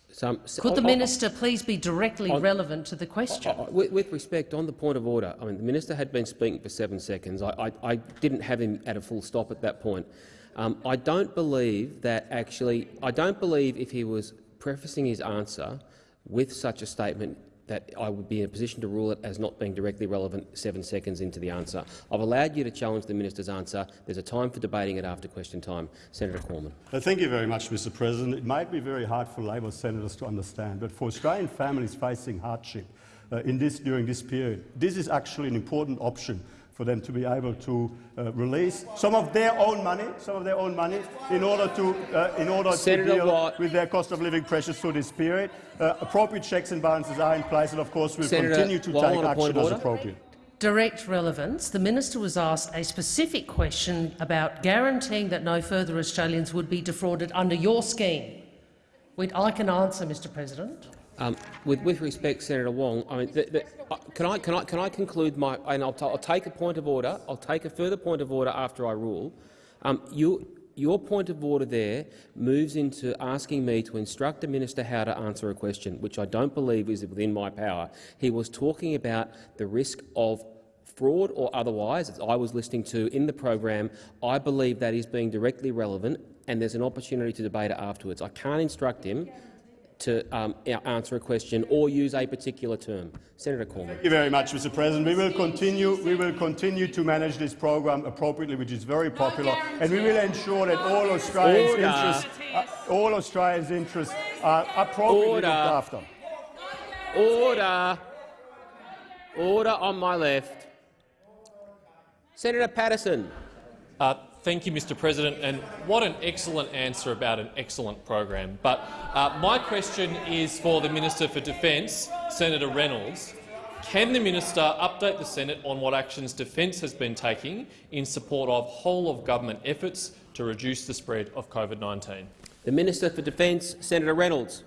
Some, Could the minister please be directly on, relevant to the question? With, with, respect, on the point of order, I mean, the minister had been speaking for seven seconds. I, I, I didn't have him at a full stop at that point. Um, I don't believe that actually. I don't believe if he was prefacing his answer with such a statement that I would be in a position to rule it as not being directly relevant seven seconds into the answer. I've allowed you to challenge the minister's answer. There's a time for debating it after question time. Senator Cormann. Uh, thank you very much, Mr President. It might be very hard for Labor senators to understand, but for Australian families facing hardship uh, in this, during this period, this is actually an important option for them to be able to uh, release some of their own money, some of their own money, in order to uh, in order Senator to deal Watt. with their cost of living pressures through this period. Uh, appropriate checks and balances are in place, and of course we'll Senator continue to Watt, take action as appropriate. Direct relevance. The minister was asked a specific question about guaranteeing that no further Australians would be defrauded under your scheme. I can answer, Mr. President. Um, with, with, respect, Senator Wong, I mean, the, the, uh, can, I, can, I, can I conclude my? And I'll, I'll, take a point of order. I'll take a further point of order after I rule. Um, you, your point of order there moves into asking me to instruct the minister how to answer a question, which I don't believe is within my power. He was talking about the risk of fraud or otherwise, as I was listening to in the program. I believe that is being directly relevant, and there's an opportunity to debate it afterwards. I can't instruct him to um, answer a question or use a particular term. Senator Cormann. Thank you very much, Mr. President. We will continue. We will continue to manage this program appropriately, which is very popular, and we will ensure that all Australians' Order. interests, uh, all Australians' interests, are appropriately Order. looked after. Order. Order on my left. Senator Patterson. Uh, Thank you, Mr President, and what an excellent answer about an excellent program. But uh, my question is for the Minister for Defence, Senator Reynolds. Can the minister update the Senate on what actions Defence has been taking in support of whole-of-government efforts to reduce the spread of COVID-19? The Minister for Defence, Senator Reynolds.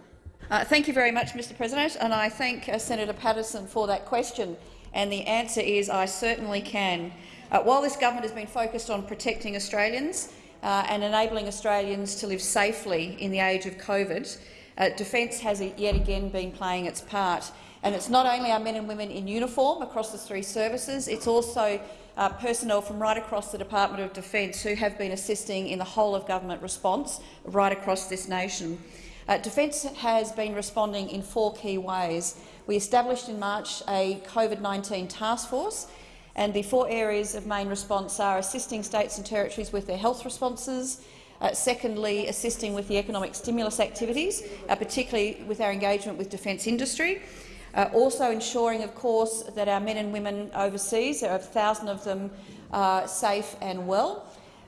Uh, thank you very much, Mr President, and I thank uh, Senator Patterson for that question. And the answer is I certainly can. Uh, while this government has been focused on protecting Australians uh, and enabling Australians to live safely in the age of COVID, uh, Defence has yet again been playing its part. And it's not only our men and women in uniform across the three services, it's also uh, personnel from right across the Department of Defence who have been assisting in the whole-of-government response right across this nation. Uh, Defence has been responding in four key ways. We established in March a COVID-19 task force and the four areas of main response are assisting states and territories with their health responses, Uh, secondly, assisting with the economic stimulus activities, uh, particularly with our engagement with defence industry. Uh, also ensuring, of course, that our men and women overseas, there are a thousand of them, are safe and well.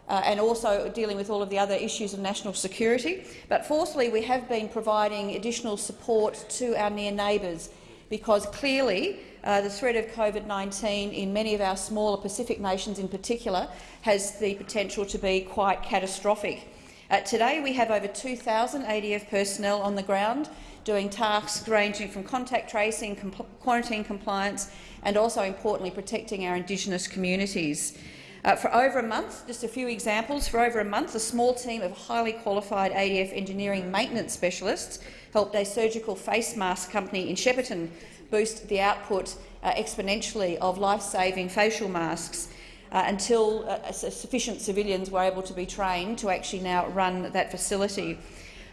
Uh, and also dealing with all of the other issues of national security. But fourthly, we have been providing additional support to our near neighbours because clearly uh, the threat of COVID-19 in many of our smaller Pacific nations in particular has the potential to be quite catastrophic. Uh, today we have over 2,000 ADF personnel on the ground doing tasks ranging from contact tracing, compl quarantine compliance and also, importantly, protecting our Indigenous communities. Uh, for over a month, just a few examples, for over a month a small team of highly qualified ADF engineering maintenance specialists helped a surgical face mask company in Shepparton boost the output uh, exponentially of life-saving facial masks uh, until uh, sufficient civilians were able to be trained to actually now run that facility.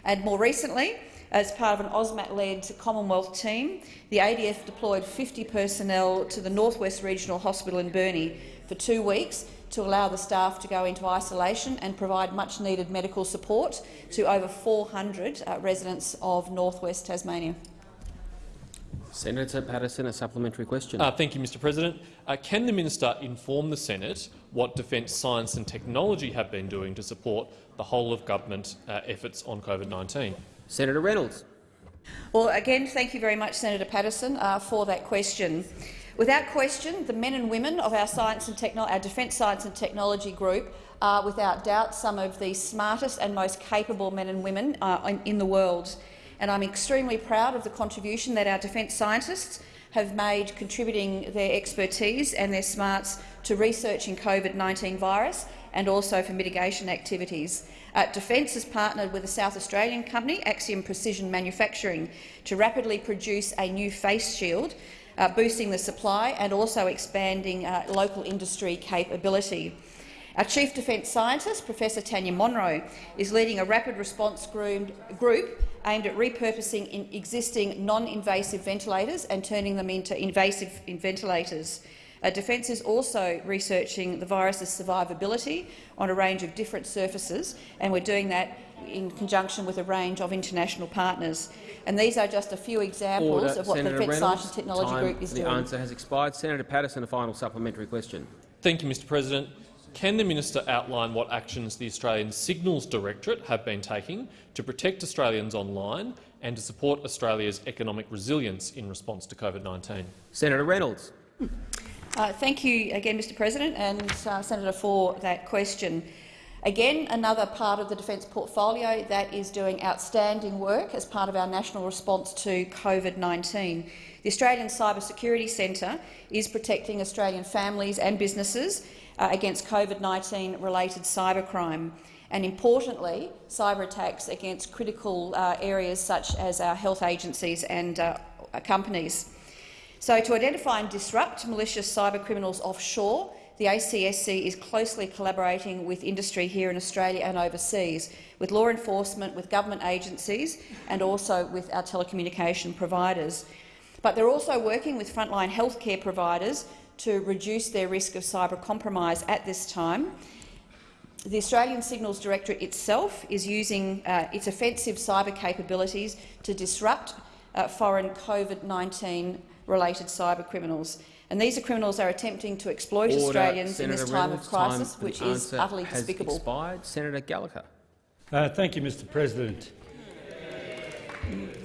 And more recently, as part of an AUSMAT-led Commonwealth team, the ADF deployed 50 personnel to the Northwest Regional Hospital in Burnie for two weeks to allow the staff to go into isolation and provide much-needed medical support to over 400 uh, residents of northwest Tasmania. Senator Patterson, a supplementary question. Uh, thank you, Mr President. Uh, can the minister inform the Senate what Defence Science and Technology have been doing to support the whole-of-government uh, efforts on COVID-19? Senator Reynolds. Well, again, thank you very much, Senator Patterson, uh, for that question. Without question, the men and women of our, science and Techno our Defence Science and Technology group are without doubt some of the smartest and most capable men and women uh, in, in the world and I'm extremely proud of the contribution that our defence scientists have made contributing their expertise and their smarts to research researching COVID-19 virus and also for mitigation activities. Uh, Defence has partnered with a South Australian company, Axiom Precision Manufacturing, to rapidly produce a new face shield, uh, boosting the supply and also expanding uh, local industry capability. Our Chief Defence Scientist, Professor Tanya Monro, is leading a rapid response group aimed at repurposing existing non-invasive ventilators and turning them into invasive ventilators. Uh, Defence is also researching the virus's survivability on a range of different surfaces, and we're doing that in conjunction with a range of international partners. And these are just a few examples Order. of what Senator the Defence Reynolds, Science and Technology time Group is the doing. The answer has expired. Senator Patterson, a final supplementary question. Thank you, Mr President. Can the minister outline what actions the Australian Signals Directorate have been taking to protect Australians online and to support Australia's economic resilience in response to COVID-19? Senator Reynolds. Uh, thank you again, Mr President, and uh, Senator, for that question. Again, another part of the defence portfolio that is doing outstanding work as part of our national response to COVID-19. The Australian Cyber Security Centre is protecting Australian families and businesses uh, against COVID-19 related cybercrime and, importantly, cyber attacks against critical uh, areas such as our health agencies and uh, companies. So, to identify and disrupt malicious cyber criminals offshore, the ACSC is closely collaborating with industry here in Australia and overseas, with law enforcement, with government agencies and also with our telecommunication providers. But they're also working with frontline healthcare providers to reduce their risk of cyber compromise at this time. The Australian Signals Directorate itself is using uh, its offensive cyber capabilities to disrupt uh, foreign COVID-19 related cyber criminals. And these are criminals are attempting to exploit Order. Australians Senator in this time Reynolds, of crisis, time which the is utterly has despicable. Expired. Senator Gallagher. Uh, thank you, Mr President.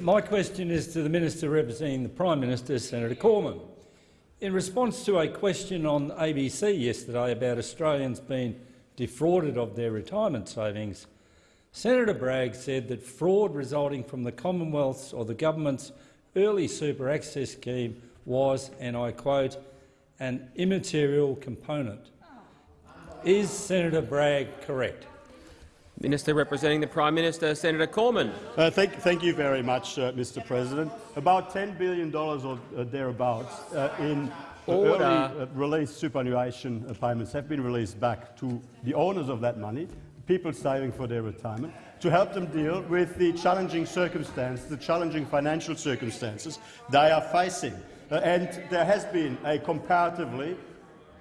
My question is to the Minister representing the Prime Minister, Senator Cormann. In response to a question on ABC yesterday about Australians being defrauded of their retirement savings, Senator Bragg said that fraud resulting from the Commonwealth's or the government's early super access scheme was, and I quote, an immaterial component. Is Senator Bragg correct? Minister representing the Prime Minister, Senator Cormann. Uh, thank, thank, you very much, uh, Mr. President. About $10 billion or uh, thereabouts uh, in early uh, release superannuation payments have been released back to the owners of that money, people saving for their retirement, to help them deal with the challenging circumstances, the challenging financial circumstances they are facing. Uh, and there has been a comparatively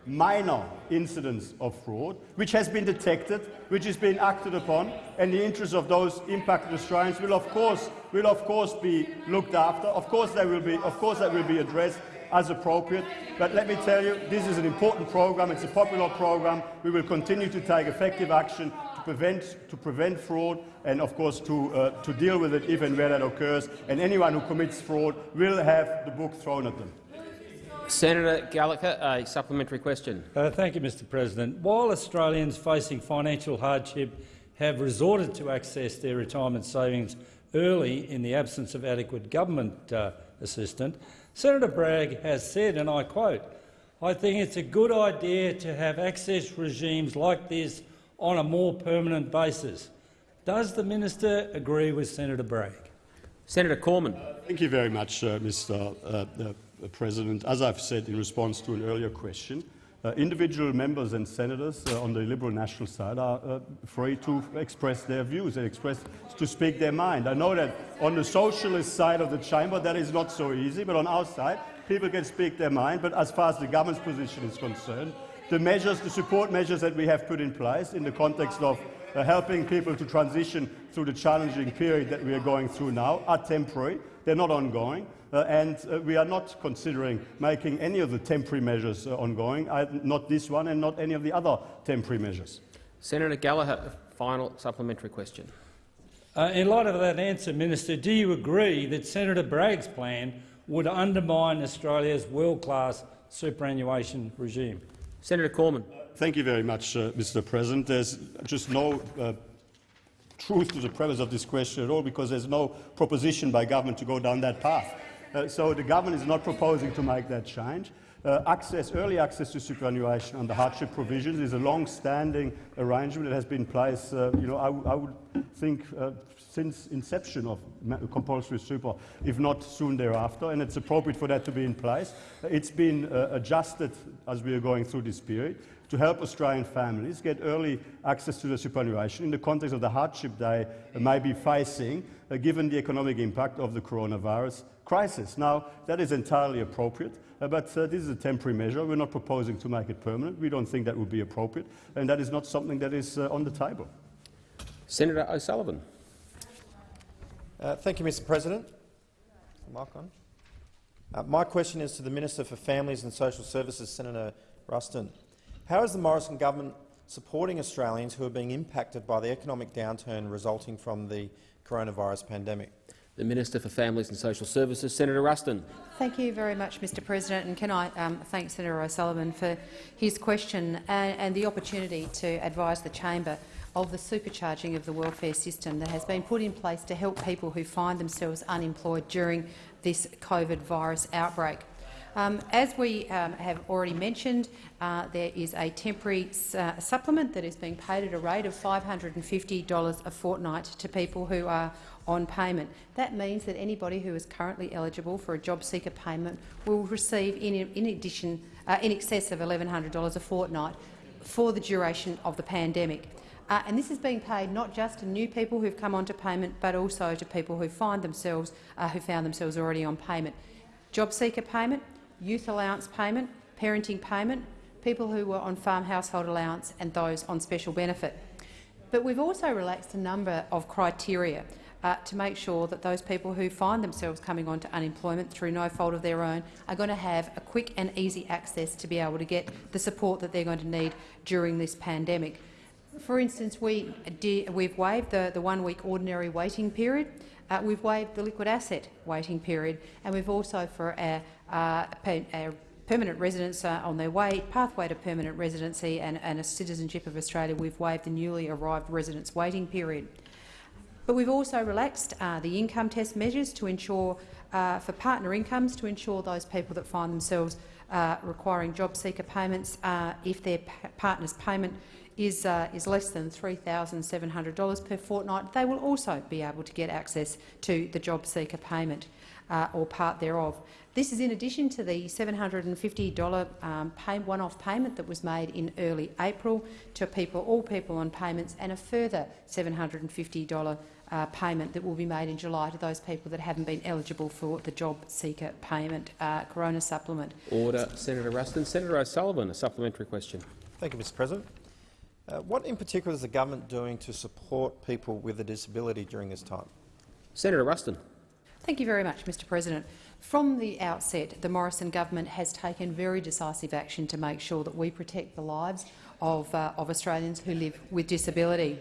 minor incidents of fraud, which has been detected, which has been acted upon, and the interests of those impacted Australians will of course will of course be looked after. Of course, they will be of course that will be addressed as appropriate. But let me tell you, this is an important program. It's a popular program. We will continue to take effective action to prevent, to prevent fraud and, of course, to, uh, to deal with it if and where that occurs. And anyone who commits fraud will have the book thrown at them. Senator Gallagher, a supplementary question. Uh, thank you, Mr President. While Australians facing financial hardship have resorted to access their retirement savings early in the absence of adequate government uh, assistance, Senator Bragg has said, and I quote, I think it's a good idea to have access regimes like this on a more permanent basis. Does the minister agree with Senator Bragg? Senator Cormann. Thank you very much, uh, Mr. Uh, President. As I've said in response to an earlier question, uh, individual members and senators uh, on the Liberal National side are uh, free to express their views and express to speak their mind. I know that on the socialist side of the chamber that is not so easy, but on our side people can speak their mind. But as far as the government's position is concerned, the measures, the support measures that we have put in place in the context of uh, helping people to transition through the challenging period that we are going through now are temporary. They're not ongoing. Uh, and uh, we are not considering making any of the temporary measures uh, ongoing, I, not this one and not any of the other temporary measures. Senator Gallagher, final supplementary question. Uh, in light of that answer, Minister, do you agree that Senator Bragg's plan would undermine Australia's world-class superannuation regime? Senator Cormann. Thank you very much, uh, Mr President. There's just no uh, truth to the premise of this question at all because there's no proposition by government to go down that path. Uh, so the government is not proposing to make that change. Uh, access, early access to superannuation under hardship provisions is a long-standing arrangement that has been in place, uh, you know, I, I would think uh, since inception of compulsory super, if not soon thereafter, and it's appropriate for that to be in place. It's been uh, adjusted as we are going through this period to help Australian families get early access to the superannuation in the context of the hardship they may be facing, uh, given the economic impact of the coronavirus crisis. Now, that is entirely appropriate, uh, but uh, this is a temporary measure. We're not proposing to make it permanent. We don't think that would be appropriate, and that is not something that is uh, on the table. Senator O'Sullivan. Uh, thank you, Mr President. Mark on. Uh, my question is to the Minister for Families and Social Services, Senator Ruston. How is the Morrison government supporting Australians who are being impacted by the economic downturn resulting from the coronavirus pandemic? The Minister for Families and Social Services, Senator Ruston. Thank you very much, Mr President. And can I um, thank Senator O'Sullivan for his question and, and the opportunity to advise the chamber of the supercharging of the welfare system that has been put in place to help people who find themselves unemployed during this COVID virus outbreak. Um, as we um, have already mentioned, uh, there is a temporary uh, supplement that is being paid at a rate of $550 a fortnight to people who are on payment. That means that anybody who is currently eligible for a job seeker payment will receive in, in addition uh, in excess of $1,100 a fortnight for the duration of the pandemic. Uh, and this is being paid not just to new people who've come onto payment, but also to people who find themselves uh, who found themselves already on payment. Job seeker payment, youth allowance payment, parenting payment, people who were on farm household allowance, and those on special benefit. But we've also relaxed a number of criteria uh, to make sure that those people who find themselves coming onto unemployment through no fault of their own are going to have a quick and easy access to be able to get the support that they're going to need during this pandemic. For instance, we we've waived the, the one-week ordinary waiting period. Uh, we've waived the liquid asset waiting period, and we've also, for our, uh, our permanent residents uh, on their way, pathway to permanent residency and, and a citizenship of Australia, we've waived the newly arrived residents waiting period. But we've also relaxed uh, the income test measures to ensure, uh, for partner incomes, to ensure those people that find themselves uh, requiring job seeker payments, uh, if their partner's payment is, uh, is less than $3,700 per fortnight, they will also be able to get access to the job seeker payment. uh, or part thereof. This is in addition to the $750 um, pay, one-off payment that was made in early April to people, all people on payments, and a further $750 uh, payment that will be made in July to those people that haven't been eligible for the job seeker payment uh, corona supplement. Order, Senator Ruston. Senator O'Sullivan, a supplementary question. Thank you, Mr President. Uh, what in particular is the government doing to support people with a disability during this time? Senator Ruston. Thank you very much, Mr President. From the outset, the Morrison government has taken very decisive action to make sure that we protect the lives of, uh, of Australians who live with disability.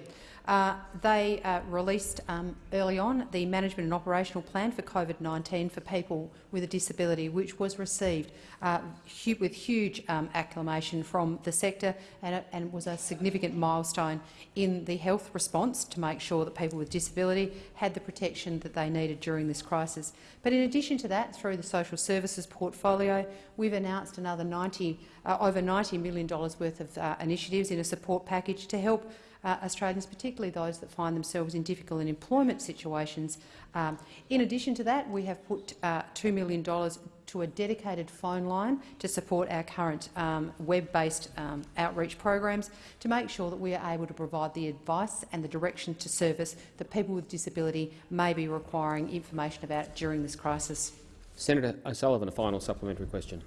Uh, they uh, released um, early on the management and operational plan for COVID-19 for people with a disability, which was received uh, hu with huge um, acclamation from the sector and, and was a significant milestone in the health response to make sure that people with disability had the protection that they needed during this crisis. But in addition to that, through the social services portfolio, we've announced another 90, uh, over $90 million worth of uh, initiatives in a support package to help uh, Australians, particularly those that find themselves in difficult employment situations. Um, in addition to that, we have put uh, $2 million to a dedicated phone line to support our current um, web-based um, outreach programs to make sure that we are able to provide the advice and the direction to service that people with disability may be requiring information about during this crisis. Senator O'Sullivan, a final supplementary question.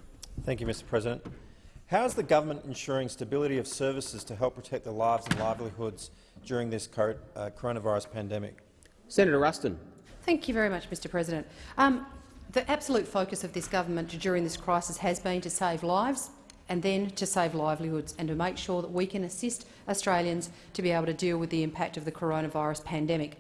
Thank you, Mr President. How is the government ensuring stability of services to help protect the lives and livelihoods during this uh, coronavirus pandemic? Senator Ruston. Thank you very much, Mr President. Um, the absolute focus of this government during this crisis has been to save lives and then to save livelihoods and to make sure that we can assist Australians to be able to deal with the impact of the coronavirus pandemic.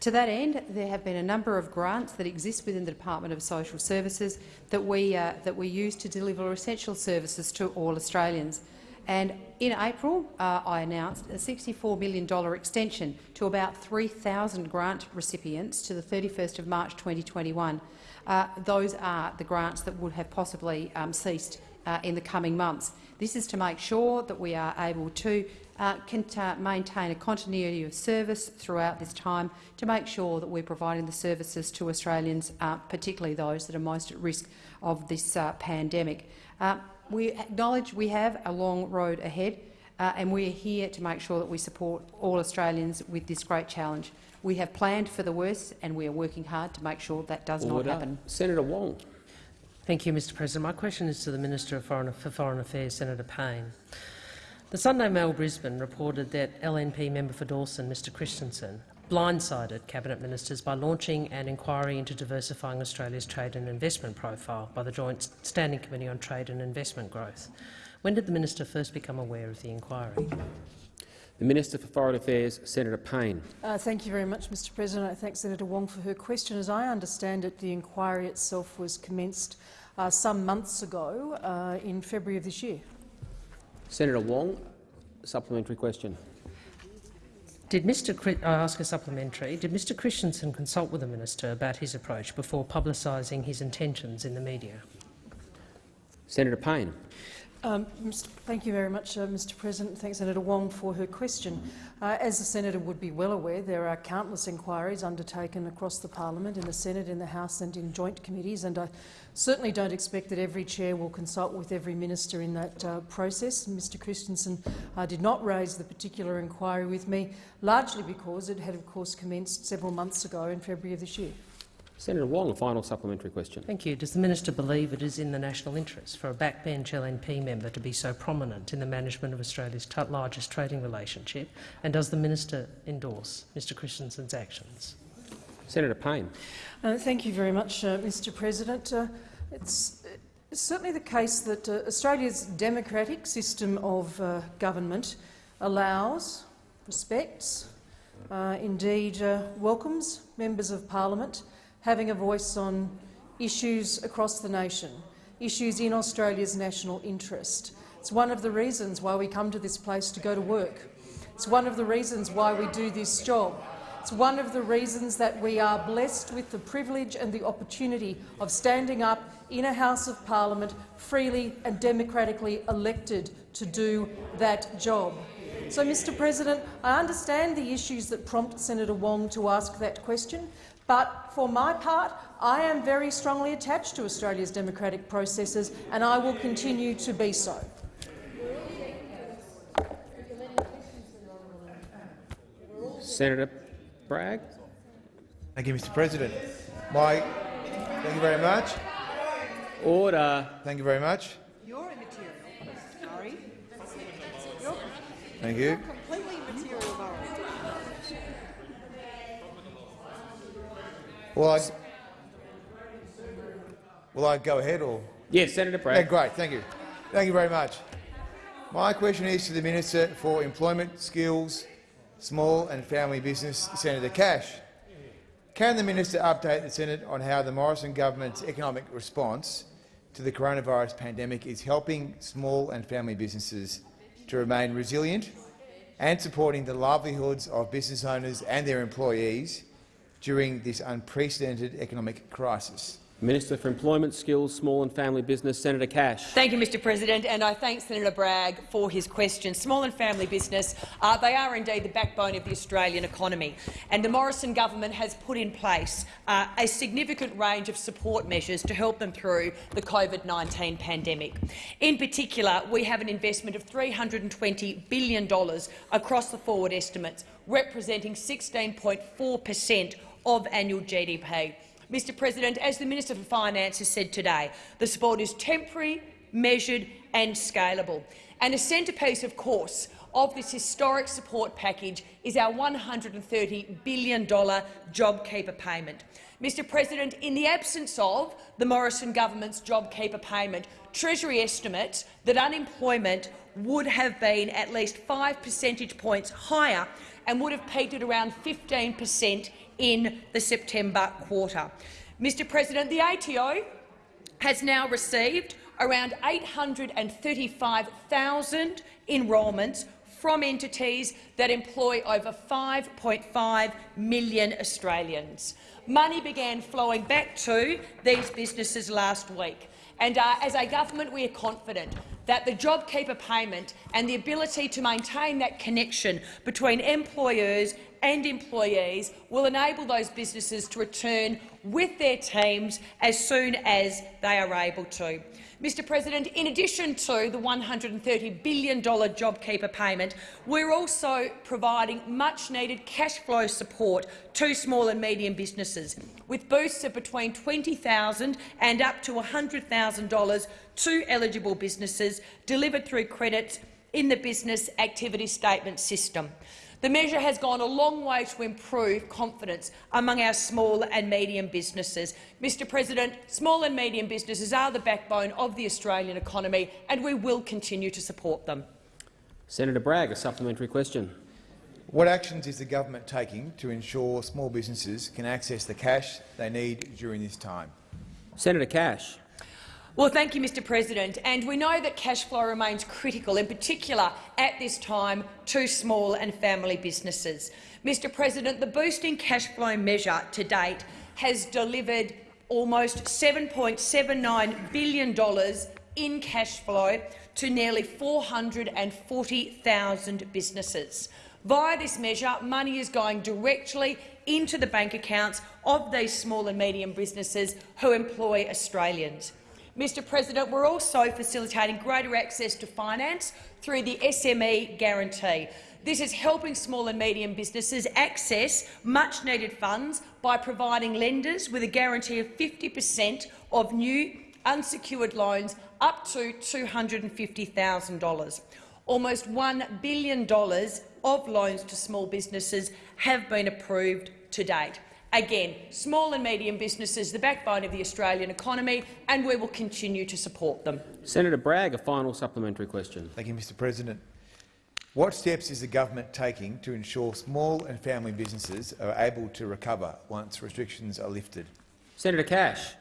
To that end, there have been a number of grants that exist within the Department of Social Services that we, uh, that we use to deliver essential services to all Australians. And in April, uh, I announced a $64 million extension to about 3,000 grant recipients to the 31st of March 2021. Uh, those are the grants that would have possibly um, ceased uh, in the coming months. This is to make sure that we are able to uh, can maintain a continuity of service throughout this time to make sure that we're providing the services to Australians, uh, particularly those that are most at risk of this uh, pandemic. Uh, we acknowledge we have a long road ahead, uh, and we are here to make sure that we support all Australians with this great challenge. We have planned for the worst, and we are working hard to make sure that does Order. not happen. Senator Wong. Thank you, Mr President. My question is to the Minister for Foreign Affairs, Senator Payne. The Sunday Mail Brisbane reported that LNP member for Dawson, Mr Christensen, blindsided cabinet ministers by launching an inquiry into diversifying Australia's trade and investment profile by the Joint Standing Committee on Trade and Investment Growth. When did the minister first become aware of the inquiry? The Minister for Foreign Affairs, Senator Payne. Uh, thank you very much, Mr President. I thank Senator Wong for her question. As I understand it, the inquiry itself was commenced uh, some months ago, uh, in February of this year. Senator Wong, supplementary question. Did Mr. I ask a supplementary. Did Mr. Christensen consult with the minister about his approach before publicising his intentions in the media? Senator Payne. Um, thank you very much, uh, Mr President. Thanks, Senator Wong, for her question. Uh, as the senator would be well aware, there are countless inquiries undertaken across the parliament, in the Senate, in the House and in joint committees, and I certainly don't expect that every chair will consult with every minister in that uh, process. Mr Christensen uh, did not raise the particular inquiry with me, largely because it had, of course, commenced several months ago in February of this year. Senator Wong, a final supplementary question. Thank you. Does the minister believe it is in the national interest for a backbench LNP member to be so prominent in the management of Australia's largest trading relationship? And does the minister endorse Mr Christensen's actions? Senator Payne. Uh, thank you very much, uh, Mr President. Uh, it's, it's, certainly the case that uh, Australia's democratic system of uh, government allows, respects, uh, indeed welcomes members of parliament having a voice on issues across the nation, issues in Australia's national interest. It's one of the reasons why we come to this place to go to work. It's one of the reasons why we do this job. It's one of the reasons that we are blessed with the privilege and the opportunity of standing up in a House of Parliament freely and democratically elected to do that job. So, Mr President, I understand the issues that prompt Senator Wong to ask that question, But for my part, I am very strongly attached to Australia's democratic processes and I will continue to be so. Senator Bragg. Thank you, Mr President. My, thank you very much. Order. Thank you very much. You're immaterial. Sorry. Thank you. completely immaterial, Will I, will I go ahead or? Yes, Senator Bragg. Yeah, great. Thank you. Thank you very much. My question is to the Minister for Employment, Skills, Small and Family Business, Senator Cash. Can the minister update the Senate on how the Morrison government's economic response to the coronavirus pandemic is helping small and family businesses to remain resilient and supporting the livelihoods of business owners and their employees during this unprecedented economic crisis? Minister for Employment, Skills, Small and Family Business, Senator Cash. Thank you, Mr President, and I thank Senator Bragg for his question. Small and family business, uh, they are indeed the backbone of the Australian economy, and the Morrison government has put in place uh, a significant range of support measures to help them through the COVID-19 pandemic. In particular, we have an investment of $320 billion across the forward estimates, representing 16.4 per cent of annual GDP. Mr President, as the Minister for Finance has said today, the support is temporary, measured and scalable. And a centrepiece, of course, of this historic support package is our $130 billion JobKeeper payment. Mr President, in the absence of the Morrison government's JobKeeper payment, Treasury estimates that unemployment would have been at least five percentage points higher and would have peaked at around 15 per cent in the September quarter. Mr President, the ATO has now received around 835,000 enrolments from entities that employ over 5.5 million Australians. Money began flowing back to these businesses last week, and uh, as a government we are confident that the JobKeeper payment and the ability to maintain that connection between employers and employees will enable those businesses to return with their teams as soon as they are able to. Mr President, in addition to the $130 billion JobKeeper payment, we're also providing much-needed cash flow support to small and medium businesses, with boosts of between 20,000 and up to $100,000 to eligible businesses delivered through credits in the Business Activity Statement system. The measure has gone a long way to improve confidence among our small and medium businesses. Mr President, small and medium businesses are the backbone of the Australian economy and we will continue to support them. Senator Bragg, a supplementary question. What actions is the government taking to ensure small businesses can access the cash they need during this time? Senator Cash. Well, thank you, Mr President. And we know that cash flow remains critical, in particular at this time, to small and family businesses. Mr President, the Boosting Cash Flow measure to date has delivered almost $7.79 billion in cash flow to nearly 440,000 businesses. Via this measure, money is going directly into the bank accounts of these small and medium businesses who employ Australians. Mr President, we're also facilitating greater access to finance through the SME guarantee. This is helping small and medium businesses access much-needed funds by providing lenders with a guarantee of 50 per cent of new unsecured loans up to $250,000. Almost $1 billion of loans to small businesses have been approved to date. Again, small and medium businesses, the backbone of the Australian economy, and we will continue to support them. Senator Bragg, a final supplementary question. Thank you, Mr President. What steps is the government taking to ensure small and family businesses are able to recover once restrictions are lifted? Senator Cash.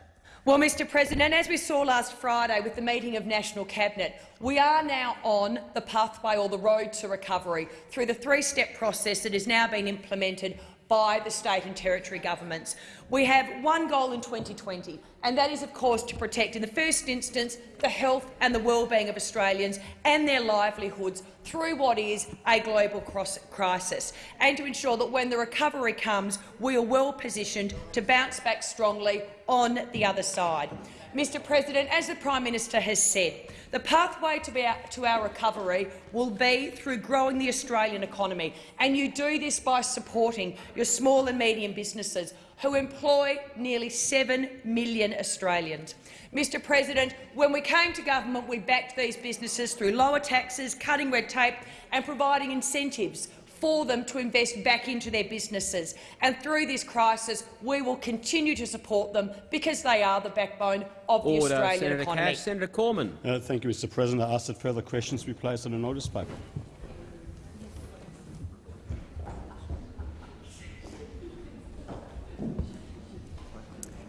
Well, Mr President, as we saw last Friday with the meeting of National Cabinet, we are now on the pathway or the road to recovery through the three-step process that has now been implemented by the state and territory governments. We have one goal in 2020, and that is, of course, to protect, in the first instance, the health and the well-being of Australians and their livelihoods through what is a global crisis, and to ensure that when the recovery comes, we are well positioned to bounce back strongly on the other side. Mr President, as the Prime Minister has said, the pathway to our, to our recovery will be through growing the Australian economy, and you do this by supporting your small and medium businesses who employ nearly 7 million Australians. Mr President, when we came to government, we backed these businesses through lower taxes, cutting red tape and providing incentives for them to invest back into their businesses. And through this crisis, we will continue to support them because they are the backbone of Order, the Australian Senator economy. Cash. Senator Cormann. Uh, thank you, Mr President. I ask that further questions be placed on the notice paper.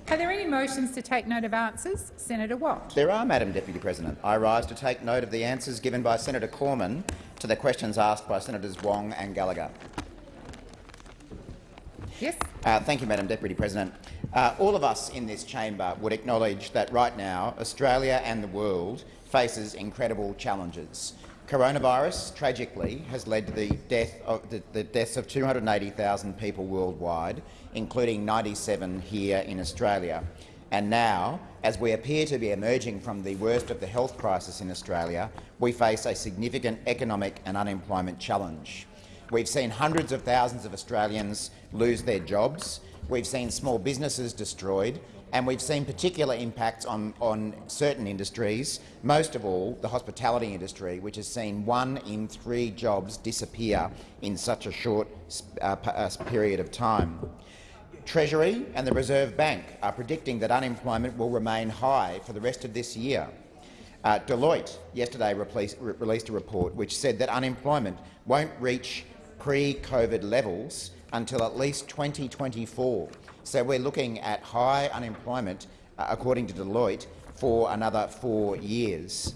Are there any motions to take note of answers? Senator Watt. There are, Madam Deputy President. I rise to take note of the answers given by Senator Cormann to the questions asked by Senators Wong and Gallagher. Yes. Uh, thank you, Madam Deputy President. Uh, all of us in this chamber would acknowledge that right now Australia and the world faces incredible challenges. Coronavirus, tragically, has led to the, death of, the, the deaths of 280,000 people worldwide, including 97 here in Australia. And now, as we appear to be emerging from the worst of the health crisis in Australia, we face a significant economic and unemployment challenge. We've seen hundreds of thousands of Australians lose their jobs, we've seen small businesses destroyed, and we've seen particular impacts on, on certain industries, most of all the hospitality industry, which has seen one in three jobs disappear in such a short uh, uh, period of time. Treasury and the Reserve Bank are predicting that unemployment will remain high for the rest of this year. Uh, Deloitte yesterday released a report which said that unemployment won't reach pre-COVID levels until at least 2024. So we're looking at high unemployment, uh, according to Deloitte, for another four years.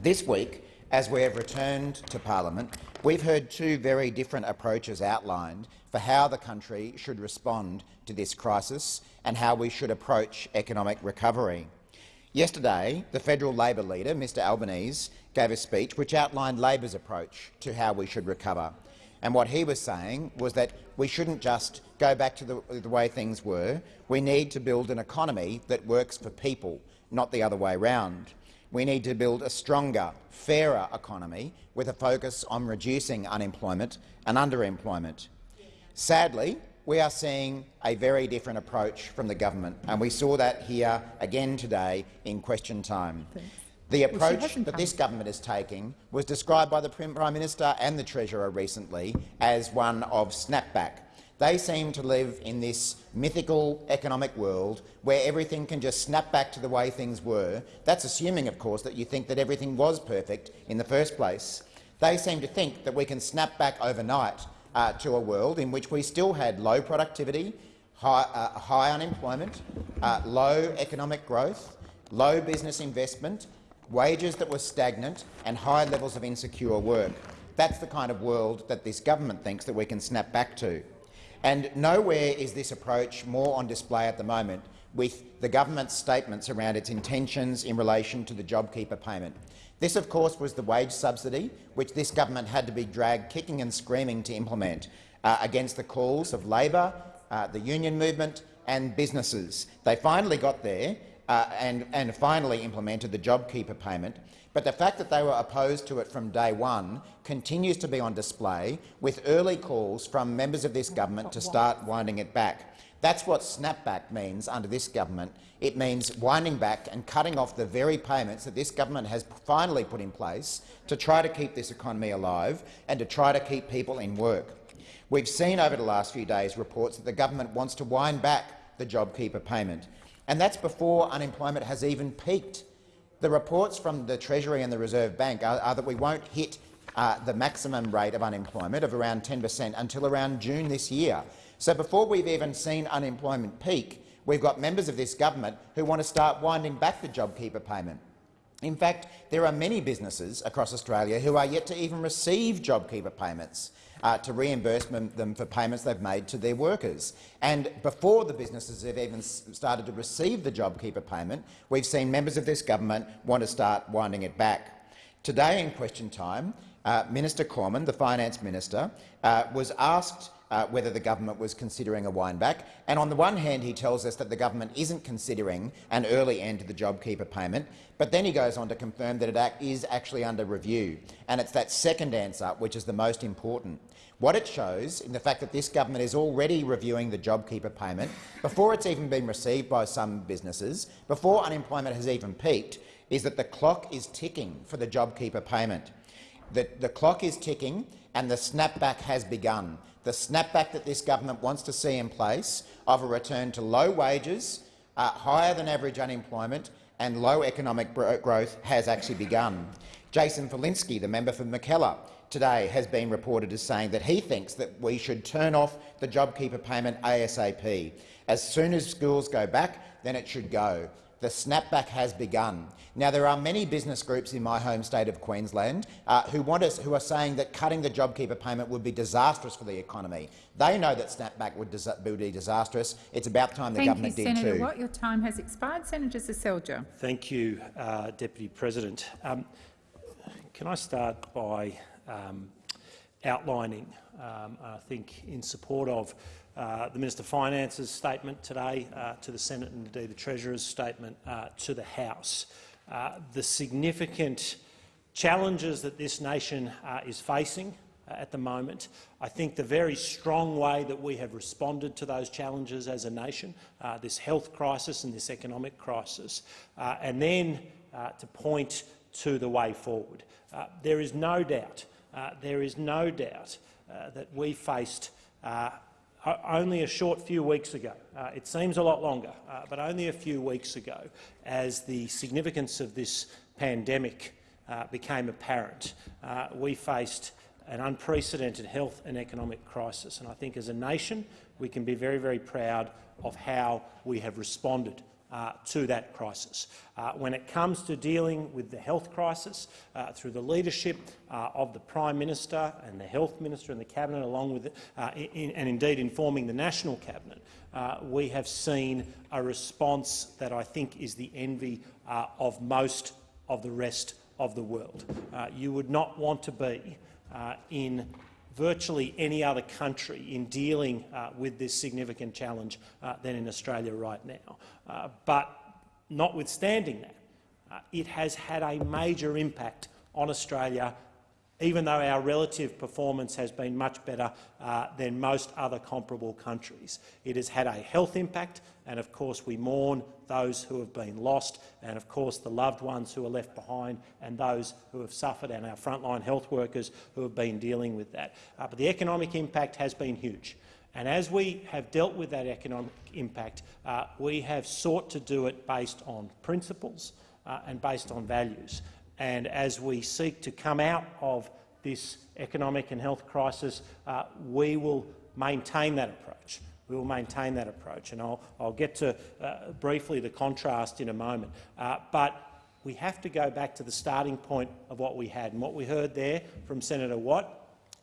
This week, as we have returned to parliament, we've heard two very different approaches outlined for how the country should respond to this crisis and how we should approach economic recovery. Yesterday, the federal Labor leader, Mr Albanese, gave a speech which outlined Labor's approach to how we should recover. And what he was saying was that we shouldn't just go back to the, the, way things were. We need to build an economy that works for people, not the other way round. We need to build a stronger, fairer economy with a focus on reducing unemployment and underemployment. Sadly, we are seeing a very different approach from the government, and we saw that here again today in question time. Thanks. The approach that this government is taking was described by the Prime Minister and the Treasurer recently as one of snapback. They seem to live in this mythical economic world where everything can just snap back to the way things were. That's assuming, of course, that you think that everything was perfect in the first place. They seem to think that we can snap back overnight uh, to a world in which we still had low productivity, high, uh, high unemployment, uh, low economic growth, low business investment, wages that were stagnant and high levels of insecure work. That's the kind of world that this government thinks that we can snap back to. And nowhere is this approach more on display at the moment with the government's statements around its intentions in relation to the JobKeeper payment. This, of course, was the wage subsidy which this government had to be dragged kicking and screaming to implement uh, against the calls of Labor, uh, the union movement and businesses. They finally got there, uh, and, and finally implemented the JobKeeper payment, but the fact that they were opposed to it from day one continues to be on display, with early calls from members of this government to start winding it back. That's what snapback means under this government. It means winding back and cutting off the very payments that this government has finally put in place to try to keep this economy alive and to try to keep people in work. We've seen over the last few days reports that the government wants to wind back the JobKeeper payment and that's before unemployment has even peaked. The reports from the Treasury and the Reserve Bank are, are that we won't hit uh, the maximum rate of unemployment of around 10 per cent until around June this year. So before we've even seen unemployment peak, we've got members of this government who want to start winding back the JobKeeper payment. In fact, there are many businesses across Australia who are yet to even receive JobKeeper payments uh, to reimburse them for payments they've made to their workers. And before the businesses have even started to receive the JobKeeper payment, we've seen members of this government want to start winding it back. Today in question time, uh, Minister Cormann, the Finance Minister, uh, was asked uh, whether the government was considering a windback. And on the one hand, he tells us that the government isn't considering an early end to the JobKeeper payment, but then he goes on to confirm that it is actually under review. And it's that second answer which is the most important. What it shows in the fact that this government is already reviewing the JobKeeper payment before it's even been received by some businesses, before unemployment has even peaked, is that the clock is ticking for the JobKeeper payment. The, the clock is ticking and the snapback has begun the snapback that this government wants to see in place of a return to low wages, uh, higher than average unemployment and low economic growth has actually begun. Jason Falinski, the member for Mackellar, today has been reported as saying that he thinks that we should turn off the JobKeeper payment ASAP. As soon as schools go back, then it should go. The snapback has begun. Now, there are many business groups in my home state of Queensland uh, who, want us, who are saying that cutting the JobKeeper payment would be disastrous for the economy. They know that snapback would, would be disastrous. It's about time the Thank government you, did Senator too. Watt. Your time has expired. Senator Seselja. Thank you, uh, Deputy President. Um, can I start by um, outlining, um, I think, in support of Uh, the Minister of Finance's statement today uh, to the Senate and indeed the Treasurer's statement uh, to the House. Uh, the significant challenges that this nation uh, is facing uh, at the moment. I think the very strong way that we have responded to those challenges as a nation, uh, this health crisis and this economic crisis, and then to point to the way forward. there is no doubt, there is no doubt that we faced only a short few weeks ago, uh, it seems a lot longer, uh, but only a few weeks ago, as the significance of this pandemic uh, became apparent, uh, we faced an unprecedented health and economic crisis. And I think as a nation we can be very, very proud of how we have responded uh, to that crisis. Uh, when it comes to dealing with the health crisis, uh, through the leadership uh, of the Prime Minister and the Health Minister and the Cabinet, along with uh, in, and indeed informing the National Cabinet, uh, we have seen a response that I think is the envy of most of the rest of the world. you would not want to be in virtually any other country in dealing uh, with this significant challenge uh, than in Australia right now. Uh, but notwithstanding that, uh, it has had a major impact on Australia even though our relative performance has been much better uh, than most other comparable countries. It has had a health impact, and of course we mourn those who have been lost, and of course the loved ones who are left behind and those who have suffered, and our frontline health workers who have been dealing with that. Uh, but the economic impact has been huge. And as we have dealt with that economic impact, uh, we have sought to do it based on principles uh, and based on values. And as we seek to come out of this economic and health crisis, uh, we will maintain that approach. We will maintain that approach, and I'll, I'll get to uh, briefly the contrast in a moment. Uh, but we have to go back to the starting point of what we had, and what we heard there from Senator Watt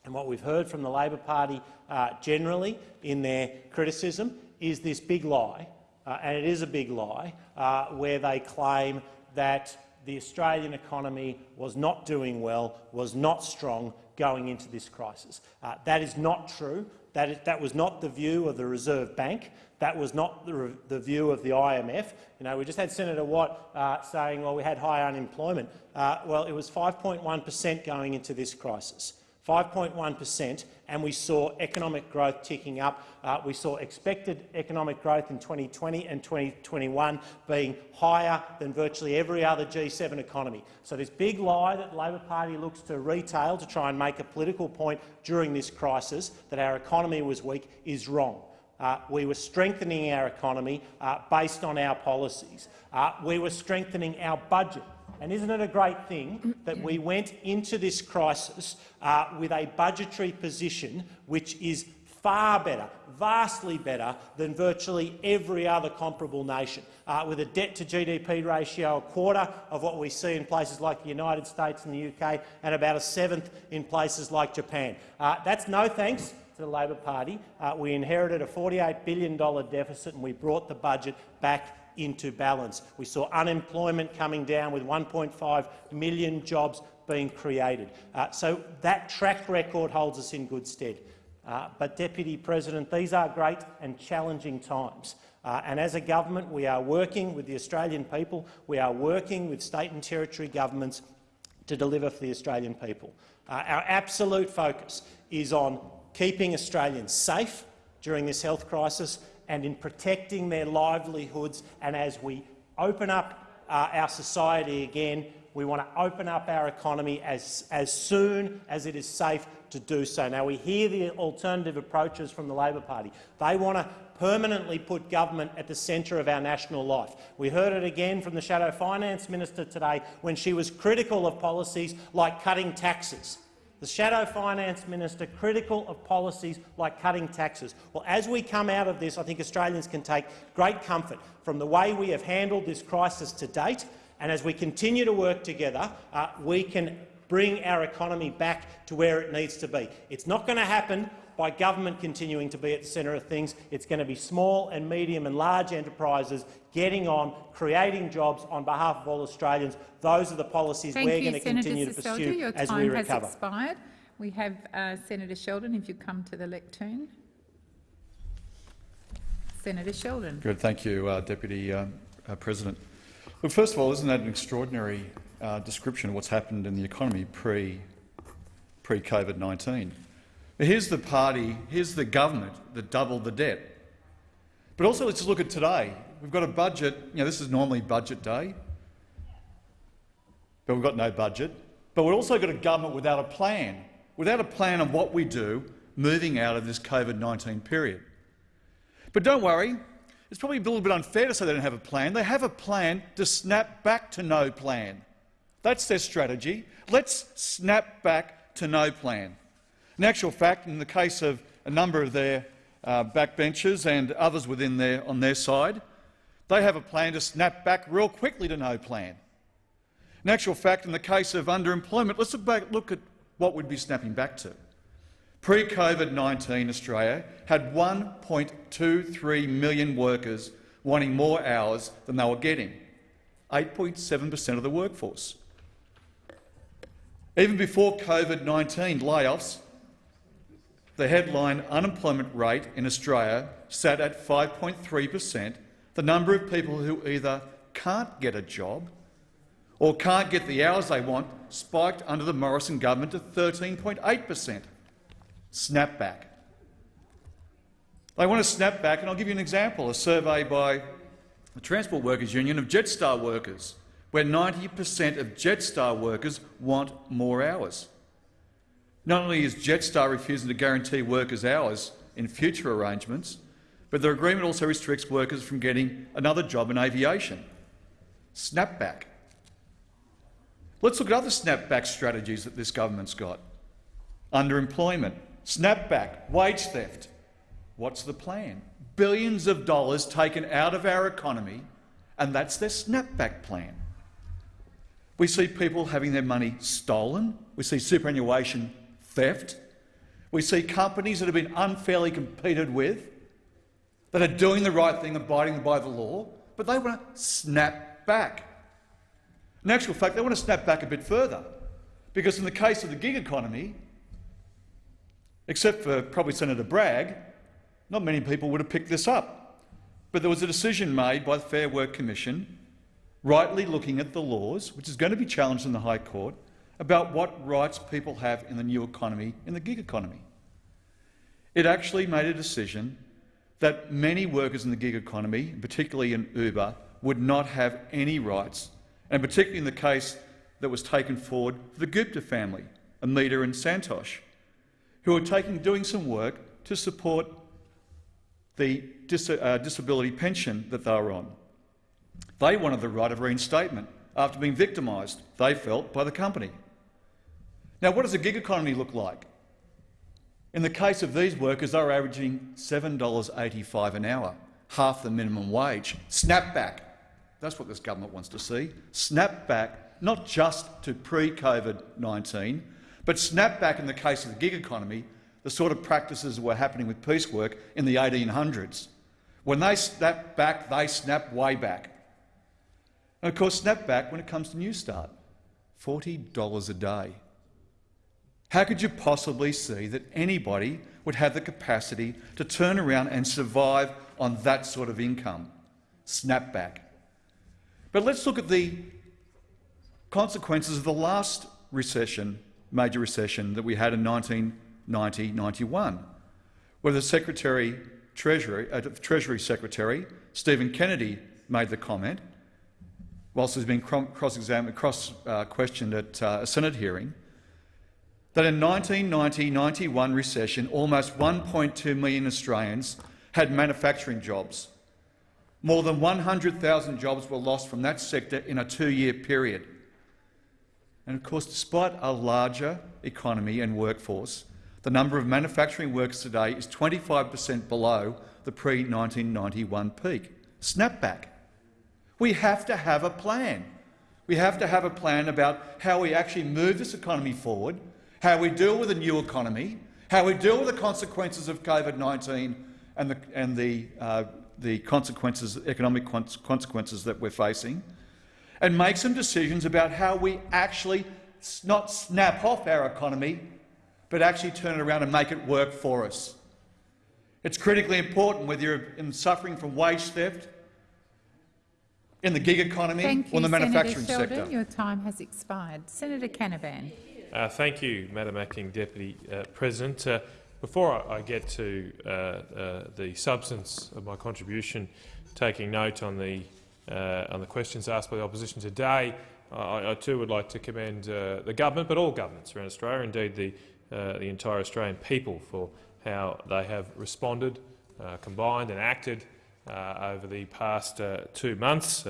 and what we've heard from the Labor Party uh, generally in their criticism is this big lie, uh, and it is a big lie, uh, where they claim that the Australian economy was not doing well, was not strong going into this crisis. Uh, that is not true. That, is, that was not the view of the Reserve Bank. That was not the, the view of the IMF. You know, we just had Senator Watt uh, saying, well, we had high unemployment. Uh, well, it was 5.1 per cent going into this crisis. 5.1 per cent, and we saw economic growth ticking up. Uh, we saw expected economic growth in 2020 and 2021 being higher than virtually every other G7 economy. So this big lie that the Labor Party looks to retail to try and make a political point during this crisis that our economy was weak is wrong. Uh, we were strengthening our economy uh, based on our policies. Uh, we were strengthening our budget and isn't it a great thing that we went into this crisis uh, with a budgetary position which is far better, vastly better than virtually every other comparable nation, uh, with a debt-to-GDP ratio a quarter of what we see in places like the United States and the UK, and about a seventh in places like Japan. Uh, that's no thanks to the Labor Party. Uh, we inherited a $48 billion deficit and we brought the budget back into balance. We saw unemployment coming down with 1.5 million jobs being created. Uh, so that track record holds us in good stead. Uh, but, Deputy President, these are great and challenging times. Uh, and as a government, we are working with the Australian people, we are working with state and territory governments to deliver for the Australian people. Uh, our absolute focus is on keeping Australians safe during this health crisis and in protecting their livelihoods. And as we open up uh, our society again, we want to open up our economy as, as soon as it is safe to do so. Now, we hear the alternative approaches from the Labor Party. They want to permanently put government at the centre of our national life. We heard it again from the Shadow Finance Minister today when she was critical of policies like cutting taxes. The Shadow Finance Minister critical of policies like cutting taxes. Well, as we come out of this, I think Australians can take great comfort from the way we have handled this crisis to date, and as we continue to work together, uh, we can bring our economy back to where it needs to be. It's not going to happen by government continuing to be at the centre of things. It's going to be small and medium and large enterprises getting on, creating jobs on behalf of all Australians. Those are the policies Thank we're you, going to Senator continue to Seselja. pursue Your as time we has expired. We have uh, Senator Sheldon, if you come to the lectern. Senator Sheldon. Good, thank you, uh, Deputy uh, uh, President. Well, first of all, isn't that an extraordinary uh, description of what's happened in the economy pre pre COVID-19? Here's the party, here's the government that doubled the debt. But also, let's look at today. We've got a budget. You know, this is normally budget day, but we've got no budget. But we've also got a government without a plan, without a plan of what we do moving out of this COVID-19 period. But don't worry, it's probably a little bit unfair to say they don't have a plan. They have a plan to snap back to no plan. That's their strategy. Let's snap back to no plan. In actual fact, in the case of a number of their uh, backbenchers and others within their, on their side, they have a plan to snap back real quickly to no plan. In actual fact, in the case of underemployment, let's look, at what we'd be snapping back to. Pre-COVID-19 Australia had 1.23 million workers wanting more hours than they were getting, 8.7 per cent of the workforce. Even before COVID-19 layoffs, the headline unemployment rate in Australia sat at 5.3 per cent, the number of people who either can't get a job or can't get the hours they want spiked under the Morrison government to 13.8 per cent. Snapback. They want to snap back, and I'll give you an example, a survey by the Transport Workers Union of Jetstar workers, where 90 per cent of Jetstar workers want more hours. Not only is Jetstar refusing to guarantee workers hours in future arrangements, but the agreement also restricts workers from getting another job in aviation. Snapback. Let's look at other snapback strategies that this government's got. Underemployment, snapback, wage theft. What's the plan? Billions of dollars taken out of our economy, and that's their snapback plan. We see people having their money stolen. We see superannuation theft. We see companies that have been unfairly competed with, that are doing the right thing, abiding by the law, but they want to snap back. In actual fact, they want to snap back a bit further, because in the case of the gig economy, except for probably Senator Bragg, not many people would have picked this up. But there was a decision made by the Fair Work Commission, rightly looking at the laws, which is going to be challenged in the High Court, about what rights people have in the new economy, in the gig economy. It actually made a decision that many workers in the gig economy, particularly in Uber, would not have any rights, and particularly in the case that was taken forward for the Gupta family, Amita and Santosh, who are taking, doing some work to support the dis uh, disability pension that they were on. They wanted the right of reinstatement after being victimised, they felt, by the company. Now, what does a gig economy look like? In the case of these workers, they're averaging $7.85 an hour, half the minimum wage. Snap back. That's what this government wants to see. Snap back, not just to pre-COVID-19, but snap back in the case of the gig economy, the sort of practices that were happening with piecework in the 1800s. When they snap back, they snap way back. And of course, snap back when it comes to Newstart, $40 a day. How could you possibly see that anybody would have the capacity to turn around and survive on that sort of income? Snapback. But let's look at the consequences of the last recession, major recession that we had in 1990-91, where the Secretary Treasury, uh, Treasury Secretary Steven Kennedy made the comment, whilst he's been cross-examined, cross-questioned uh, at uh, a Senate hearing, that in 1990-91 recession, almost 1.2 million Australians had manufacturing jobs. More than 100,000 jobs were lost from that sector in a two-year period. And of course, despite a larger economy and workforce, the number of manufacturing workers today is 25 per cent below the pre-1991 peak. Snapback. We have to have a plan. We have to have a plan about how we actually move this economy forward how we deal with a new economy, how we deal with the consequences of COVID-19 and the, and the, uh, the consequences, economic consequences that we're facing, and make some decisions about how we actually not snap off our economy, but actually turn it around and make it work for us. It's critically important whether you're in suffering from wage theft, in the gig economy Thank or in the manufacturing Senator Sheldon, sector. Your time has expired. Senator Canavan. Uh, thank you, Madam Acting Deputy uh, President. Uh, before I, I, get to uh, uh, the substance of my contribution, taking note on the uh, on the questions asked by the opposition today, I, I too would like to commend the government, but all governments around Australia, indeed the the entire Australian people, for how they have responded, combined, and acted over the past two months.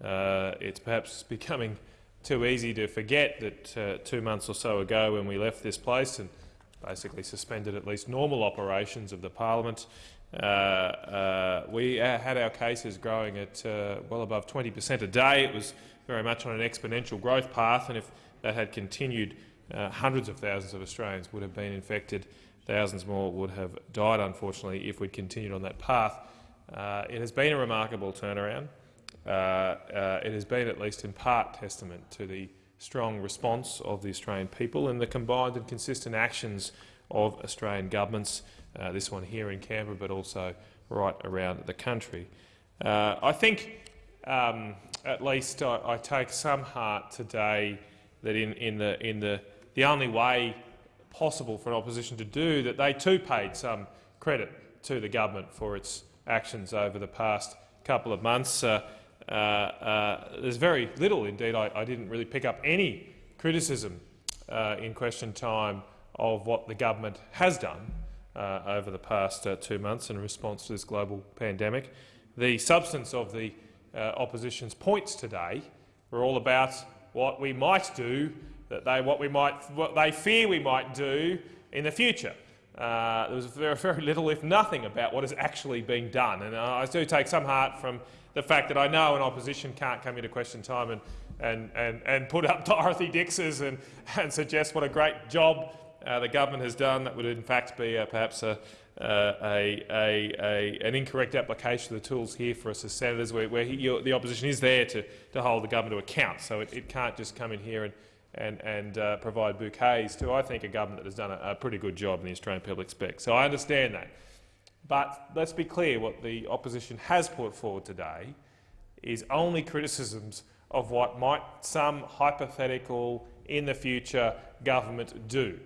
it's perhaps becoming too easy to forget that uh, two months or so ago when we left this place and basically suspended at least normal operations of the parliament, uh, uh, we had our cases growing at uh, well above 20 per cent a day. It was very much on an exponential growth path, and if that had continued, uh, hundreds of thousands of Australians would have been infected. Thousands more would have died, unfortunately, if we'd continued on that path. Uh, it has been a remarkable turnaround. Uh, uh, it has been, at least in part, testament to the strong response of the Australian people and the combined and consistent actions of Australian governments, uh, this one here in Canberra, but also right around the country. Uh, I think, um, at least, I, I, take some heart today that in, in, the, in the, the only way possible for an opposition to do that, they too paid some credit to the government for its actions over the past couple of months. Uh, there's very little, indeed, I, I, didn't really pick up any criticism uh, in question time of what the government has done uh, over the past uh, two months in response to this global pandemic. The substance of the uh, opposition's points today were all about what we might do, that they, what, we might, what they fear we might do in the future. there was very, very little, if nothing, about what is actually being done. And I do take some heart from the fact that I know an opposition can't come into question time and, and, and, and put up Dorothy Dix's and, and suggest what a great job uh, the government has done. That would in fact be uh, perhaps a, uh, a, a, a, an incorrect application of the tools here for us as senators, where, where he, the opposition is there to, to hold the government to account. So it, it can't just come in here and, and, and uh, provide bouquets to, I think, a government that has done a, a pretty good job in the Australian people expect. So I understand that. But let's be clear, what the opposition has put forward today is only criticisms of what might some hypothetical in the future government do.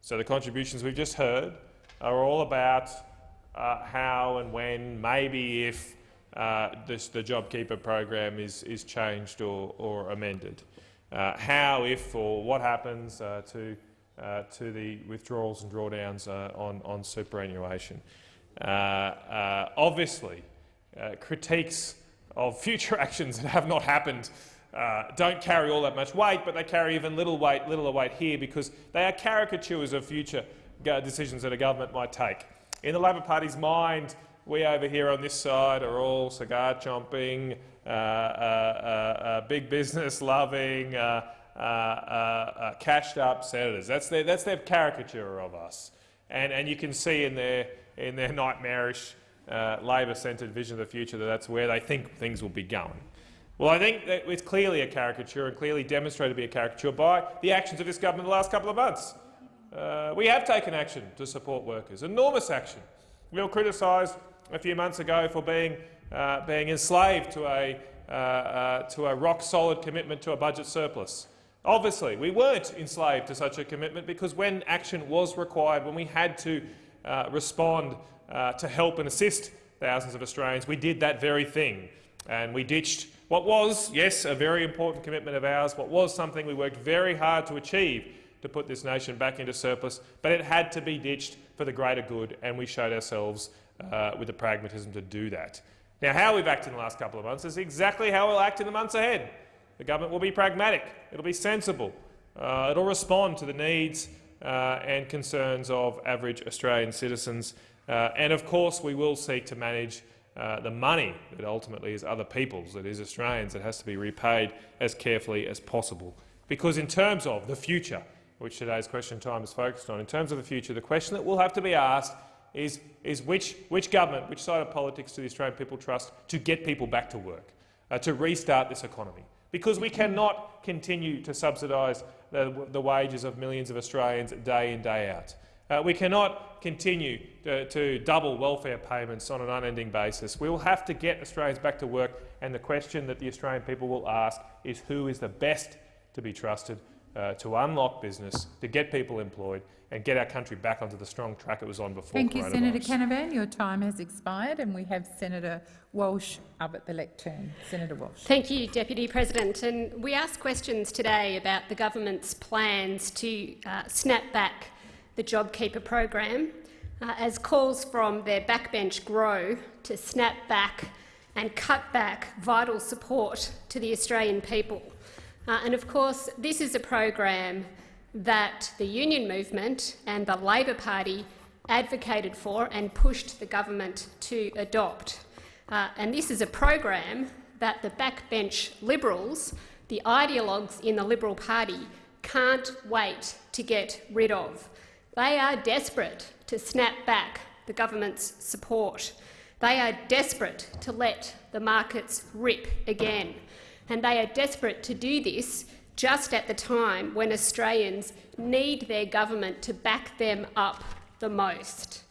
So the contributions we've just heard are all about uh, how and when, maybe if, uh, this, the JobKeeper program is, is changed or, or amended. Uh, how, if, or what happens uh, to, uh, to the withdrawals and drawdowns uh, on, on superannuation. Uh, uh, obviously, uh, critiques of future actions that have not happened uh, don't carry all that much weight, but they carry even little weight, littler weight here because they are caricatures of future decisions that a government might take. In the Labor Party's mind, we over here on this side are all cigar chomping, uh, uh, big business loving, cashed up senators. That's their, that's their caricature of us. And, and you can see in their, in their nightmarish Labor-centred vision of the future that that's where they think things will be going. Well, I think that it's clearly a caricature and clearly demonstrated to be a caricature by the actions of this government in the last couple of months. Uh, we have taken action to support workers, enormous action. We were criticised a few months ago for being, uh, being enslaved to a, uh, uh, to a rock-solid commitment to a budget surplus. Obviously, we weren't enslaved to such a commitment because when action was required, when we had to uh, respond uh, to help and assist thousands of Australians, we did that very thing. And we ditched what was, yes, a very important commitment of ours, what was something we worked very hard to achieve to put this nation back into surplus, but it had to be ditched for the greater good, and we showed ourselves uh, with the pragmatism to do that. Now, how we've acted in the last couple of months is exactly how we'll act in the months ahead. The government will be pragmatic, it'll be sensible, uh, it'll respond to the needs and concerns of average Australian citizens, uh, and of course we will seek to manage uh, the money that ultimately is other people's, that is Australians, that has to be repaid as carefully as possible. Because in terms of the future, which today's question time is focused on, in terms of the future, the question that will have to be asked is, is which, which government, which side of politics do the Australian people trust to get people back to work, uh, to restart this economy? Because we cannot continue to subsidise the, the wages of millions of Australians day in, day out. Uh, we cannot continue to, to, double welfare payments on an unending basis. We will have to get Australians back to work, and the question that the Australian people will ask is who is the best to be trusted uh, to unlock business, to get people employed and get our country back onto the strong track it was on before Thank you, Senator Canavan. Your time has expired, and we have Senator Walsh up at the lectern. Senator Walsh. Thank you, Deputy President. And we asked questions today about the government's plans to uh, snap back the JobKeeper program uh, as calls from their backbench grow to snap back and cut back vital support to the Australian people. Uh, and of course, this is a program that the union movement and the Labor Party advocated for and pushed the government to adopt. Uh, and this is a program that the backbench Liberals, the ideologues in the Liberal Party, can't wait to get rid of. They are desperate to snap back the government's support. They are desperate to let the markets rip again. And they are desperate to do this just at the time when Australians need their government to back them up the most.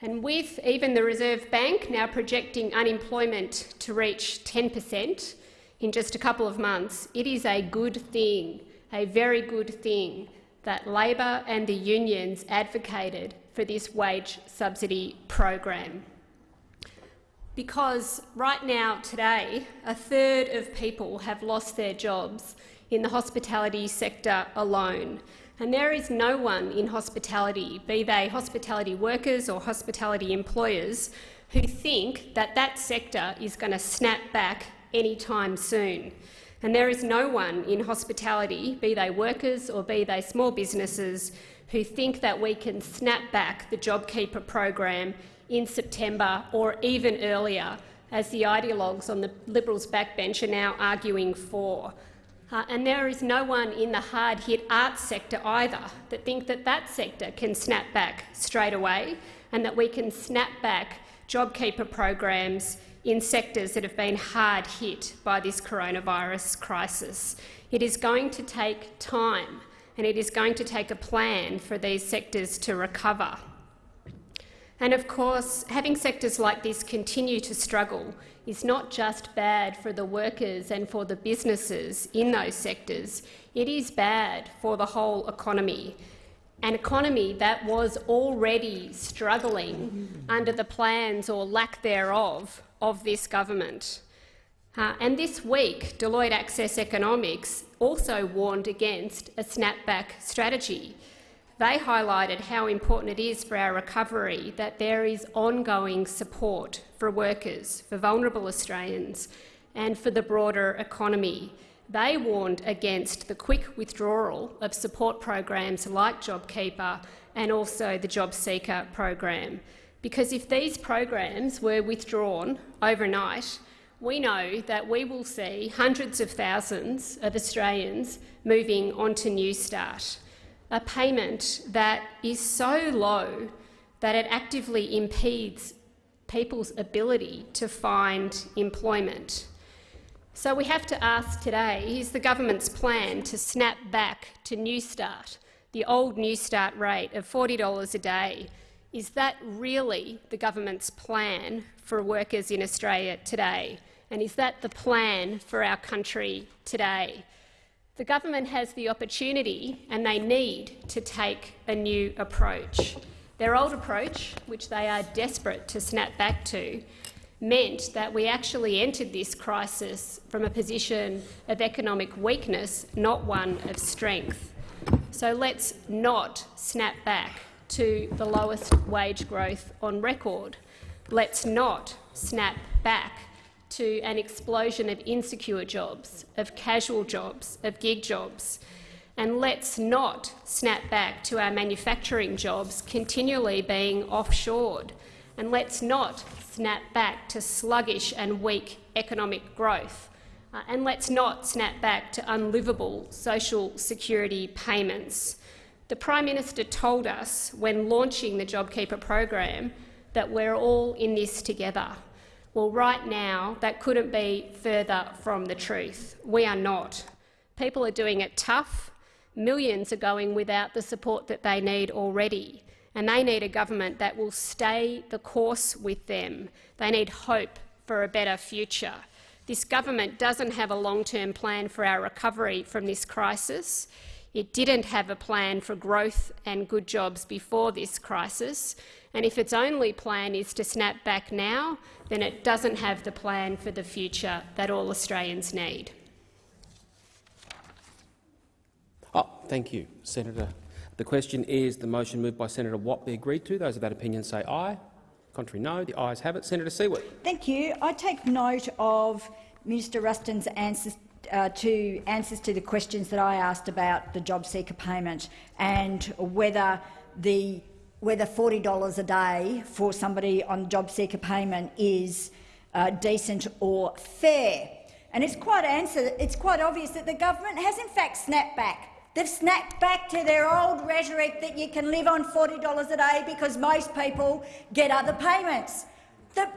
And with even the Reserve Bank now projecting unemployment to reach 10 per cent in just a couple of months, it is a good thing, a very good thing that Labor and the unions advocated for this wage subsidy program. Because right now, today, a third of people have lost their jobs in the hospitality sector alone. And there is no one in hospitality, be they hospitality workers or hospitality employers, who think that that sector is going to snap back anytime soon. And there is no one in hospitality, be they workers or be they small businesses, who think that we can snap back the JobKeeper program in September or even earlier, as the ideologues on the Liberals' backbench are now arguing for. Uh, and there is no one in the hard-hit arts sector either that think that that sector can snap back straight away and that we can snap back JobKeeper programs in sectors that have been hard hit by this coronavirus crisis. It is going to take time and it is going to take a plan for these sectors to recover. And of course, having sectors like this continue to struggle is not just bad for the workers and for the businesses in those sectors, it is bad for the whole economy an economy that was already struggling under the plans or lack thereof of this government. Uh, and this week, Deloitte Access Economics also warned against a snapback strategy. They highlighted how important it is for our recovery that there is ongoing support for workers, for vulnerable Australians and for the broader economy. they warned against the quick withdrawal of support programs like JobKeeper and also the JobSeeker program. Because if these programs were withdrawn overnight, we know that we will see hundreds of thousands of Australians moving onto Newstart, a payment that is so low that it actively impedes people's ability to find employment. So we have to ask today, is the government's plan to snap back to Newstart, the old Newstart rate of $40 a day, is that really the government's plan for workers in Australia today? And is that the plan for our country today? The government has the opportunity and they need to take a new approach. Their old approach, which they are desperate to snap back to, meant that we actually entered this crisis from a position of economic weakness, not one of strength. So let's not snap back to the lowest wage growth on record. Let's not snap back to an explosion of insecure jobs, of casual jobs, of gig jobs. And let's not snap back to our manufacturing jobs continually being offshored. And let's not snap back to sluggish and weak economic growth. Uh, and let's not snap back to unlivable social security payments. The Prime Minister told us when launching the JobKeeper program that we're all in this together. Well, right now, that couldn't be further from the truth. We are not. People are doing it tough. Millions are going without the support that they need already, and they need a government that will stay the course with them. They need hope for a better future. This government doesn't have a long-term plan for our recovery from this crisis. It didn't have a plan for growth and good jobs before this crisis, and if its only plan is to snap back now, then it doesn't have the plan for the future that all Australians need. Oh, thank you, Senator. The question is the motion moved by Senator Watt be agreed to. Those of that opinion say aye. Contrary, no. The ayes have it. Senator Siewert. Thank you. I take note of Minister Ruston's answers uh, to answers to the questions that I asked about the job seeker payment and whether the whether $40 a day for somebody on job seeker payment is uh, decent or fair. And it's quite, answer, it's quite obvious that the government has in fact snapped back. They've snapped back to their old rhetoric that you can live on $40 a day because most people get other payments. The,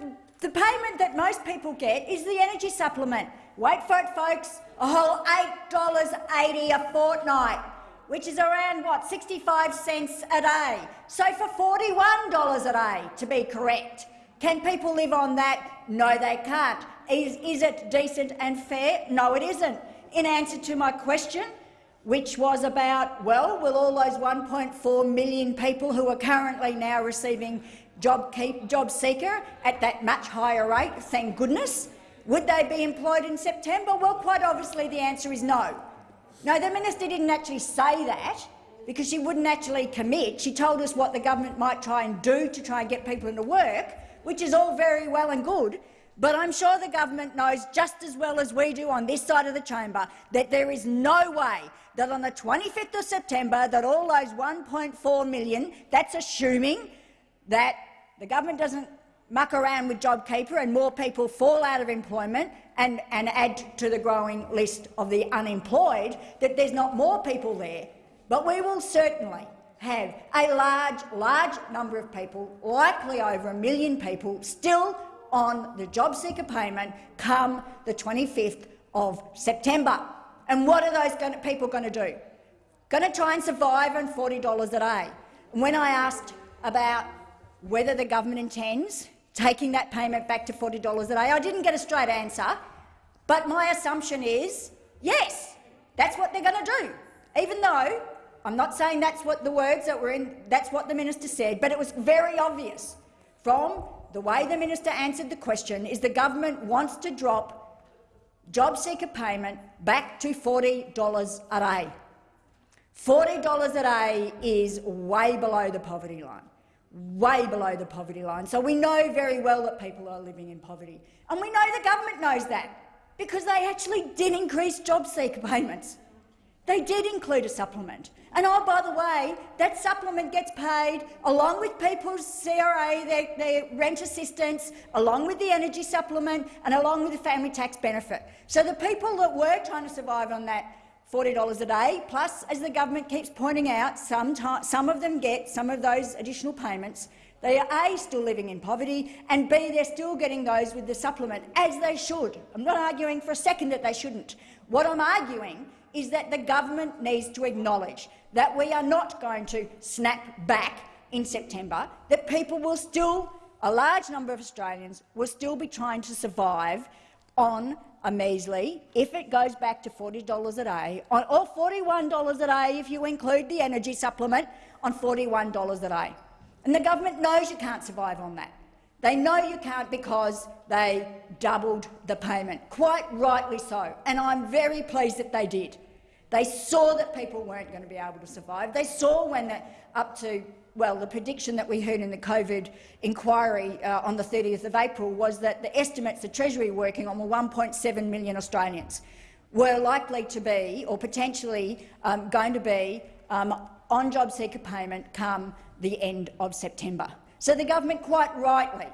the payment that most people get is the energy supplement. Wait for it, folks, a whole $8.80 a fortnight which is around, what, 65 cents a day. So for $41 a day, to be correct. Can people live on that? No, they can't. Is, is it decent and fair? No, it isn't. In answer to my question, which was about, well, will all those 1.4 million people who are currently now receiving job, keep, job seeker at that much higher rate, thank goodness, would they be employed in September? Well, quite obviously the answer is no. No, the minister didn't actually say that because she wouldn't actually commit. She told us what the government might try and do to try and get people into work, which is all very well and good. But I'm sure the government knows just as well as we do on this side of the chamber that there is no way that on the 25th of September that all those 1.4 million, that's assuming that the government doesn't muck around with JobKeeper and more people fall out of employment and, and add to the growing list of the unemployed, that there's not more people there. But we will certainly have a large, large number of people, likely over a million people, still on the job seeker payment come the 25th of September. And what are those gonna, people going to do? Going to try and survive on $40 a day. When I asked about whether the government intends taking that payment back to $40 a day. I didn't get a straight answer, but my assumption is yes, that's what they're going to do, even though I'm not saying that's what the words that were in, that's what the minister said, but it was very obvious from the way the minister answered the question is the government wants to drop job seeker payment back to $40 a day. $40 a day is way below the poverty line way below the poverty line. So we know very well that people are living in poverty. And we know the government knows that. because they actually did increase job seeker payments. They did include a supplement. And oh, by the way, that supplement gets paid along with people's CRA, their, their rent assistance, along with the energy supplement and along with the family tax benefit. So the people that were trying to survive on that $40 a day, plus, as the government keeps pointing out, some, some of them get some of those additional payments. They are A, still living in poverty, and B, they're still getting those with the supplement, as they should. I'm not arguing for a second that they shouldn't. What I'm arguing is that the government needs to acknowledge that we are not going to snap back in September, that people will still, a large number of Australians, will still be trying to survive on a measly, if it goes back to $40 a day, or $41 a day if you include the energy supplement, on $41 a day. And the government knows you can't survive on that. They know you can't because they doubled the payment, quite rightly so, and I'm very pleased that they did. They saw that people weren't going to be able to survive. They saw when up to well, the prediction that we heard in the COVID inquiry uh, on the 30th of April was that the estimates the Treasury were working on were 1.7 million Australians were likely to be, or potentially um, going to be, um, on job seeker payment come the end of September. So the government quite rightly,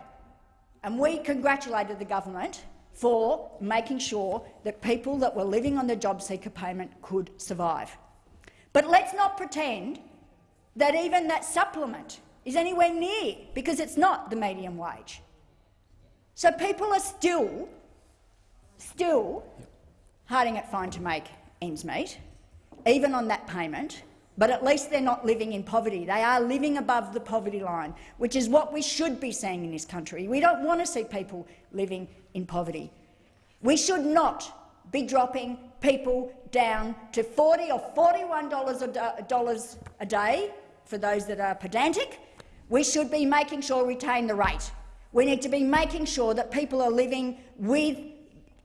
and we congratulated the government for making sure that people that were living on the job seeker payment could survive. But let's not pretend that even that supplement is anywhere near, because it's not the median wage. So people are still, still harding it fine to make ends meet, even on that payment, but at least they're not living in poverty. They are living above the poverty line, which is what we should be seeing in this country. We don't want to see people living in poverty. We should not be dropping people down to 40 or $41 a day for those that are pedantic. We should be making sure we retain the rate. We need to be making sure that people are living with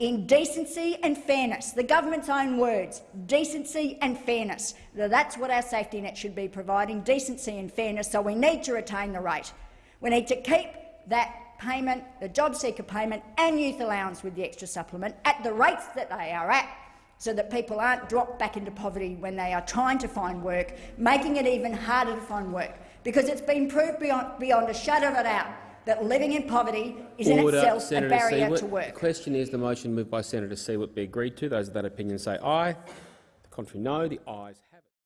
in decency and fairness. The government's own words, decency and fairness. That's what our safety net should be providing, decency and fairness, so we need to retain the rate. We need to keep that payment, the job seeker payment and youth allowance with the extra supplement at the rates that they are at so that people aren't dropped back into poverty when they are trying to find work, making it even harder to find work, because it's been proved beyond, beyond a shadow of a doubt that living in poverty is Order, in itself Senator a barrier Siewert. to work. The question is the motion moved by Senator Siewert be agreed to. Those of that opinion say aye. The contrary no. The ayes have